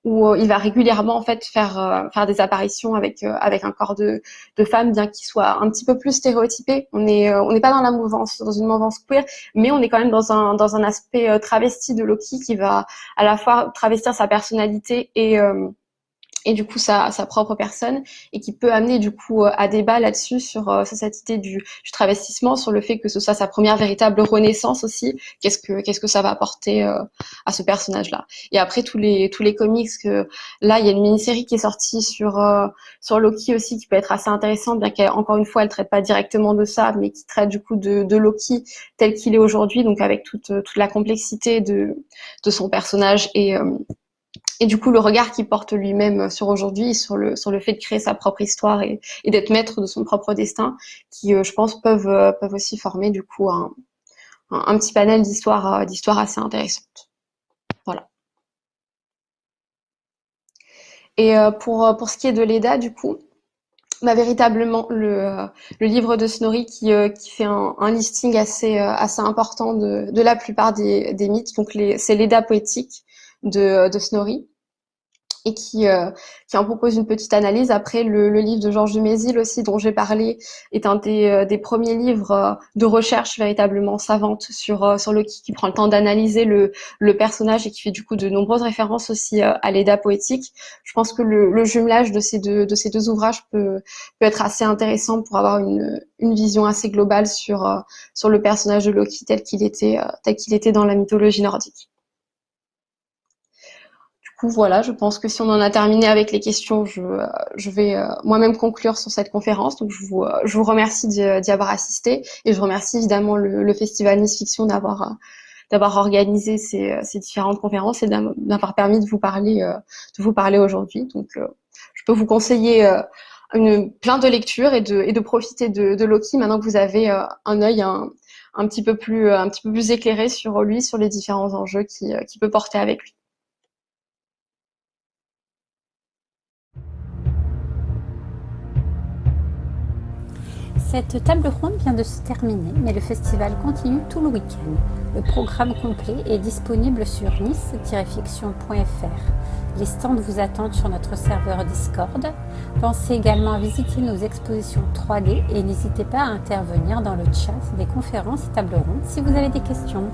où il va régulièrement en fait faire faire des apparitions avec avec un corps de de femme, bien qu'il soit un petit peu plus stéréotypé. On est on n'est pas dans la mouvance, dans une mouvance queer, mais on est quand même dans un dans un aspect travesti de Loki qui va à la fois travestir sa personnalité et et du coup sa, sa propre personne et qui peut amener du coup euh, à débat là-dessus sur, euh, sur cette idée du, du, travestissement, sur le fait que ce soit sa première véritable renaissance aussi. Qu'est-ce que qu'est-ce que ça va apporter euh, à ce personnage-là? Et après tous les tous les comics que là il y a une mini-série qui est sortie sur sur Loki aussi qui peut être assez intéressante, bien qu'encore une fois elle traite pas directement de ça, mais qui traite du coup de, de Loki tel qu'il est aujourd'hui, donc avec toute toute la complexité de de son personnage et et du coup le regard qu'il porte lui-même sur aujourd'hui, sur le sur le fait de créer sa propre histoire et, d'être maître de son propre destin, qui euh, je pense peuvent euh, peuvent aussi former du coup un, un, petit panel d'histoires euh, d'histoires assez intéressantes. Voilà. Et pour pour ce qui est de l'EDA du coup, bah, véritablement le, le livre de Snorri qui, qui fait un, un, listing assez, assez important de, de la plupart des, des mythes. Donc c'est l'EDA poétique de, de Snorri et qui, euh, qui en propose une petite analyse. Après, le, le livre de Georges Dumézil aussi, dont j'ai parlé, est un des, euh, des premiers livres euh, de recherche véritablement savante sur, sur Loki, qui prend le temps d'analyser le, le personnage et qui fait du coup de nombreuses références aussi à l'EDA poétique. Je pense que le, le, jumelage de ces deux, de ces deux ouvrages peut, peut être assez intéressant pour avoir une, une vision assez globale sur, sur le personnage de Loki tel qu'il était, tel qu'il était dans la mythologie nordique voilà, je pense que si on en a terminé avec les questions, je, je vais euh, moi-même conclure sur cette conférence. Donc, je vous, euh, je vous remercie d'y avoir assisté et je remercie évidemment le, le Festival Nice Fiction d'avoir euh, d'avoir organisé ces, ces, différentes conférences et d'avoir permis de vous parler de vous parler aujourd'hui. Donc, je peux vous conseiller une, plein de lectures et de, et de profiter de, de Loki maintenant que vous avez un œil un, un petit peu plus un petit peu plus éclairé sur lui, sur les différents enjeux qui, qui peut porter avec lui. Cette table ronde vient de se terminer, mais le festival continue tout le week-end. Le programme complet est disponible sur nice-fiction.fr. Les stands vous attendent sur notre serveur Discord. Pensez également à visiter nos expositions 3D et n'hésitez pas à intervenir dans le chat des conférences et tables rondes si vous avez des questions.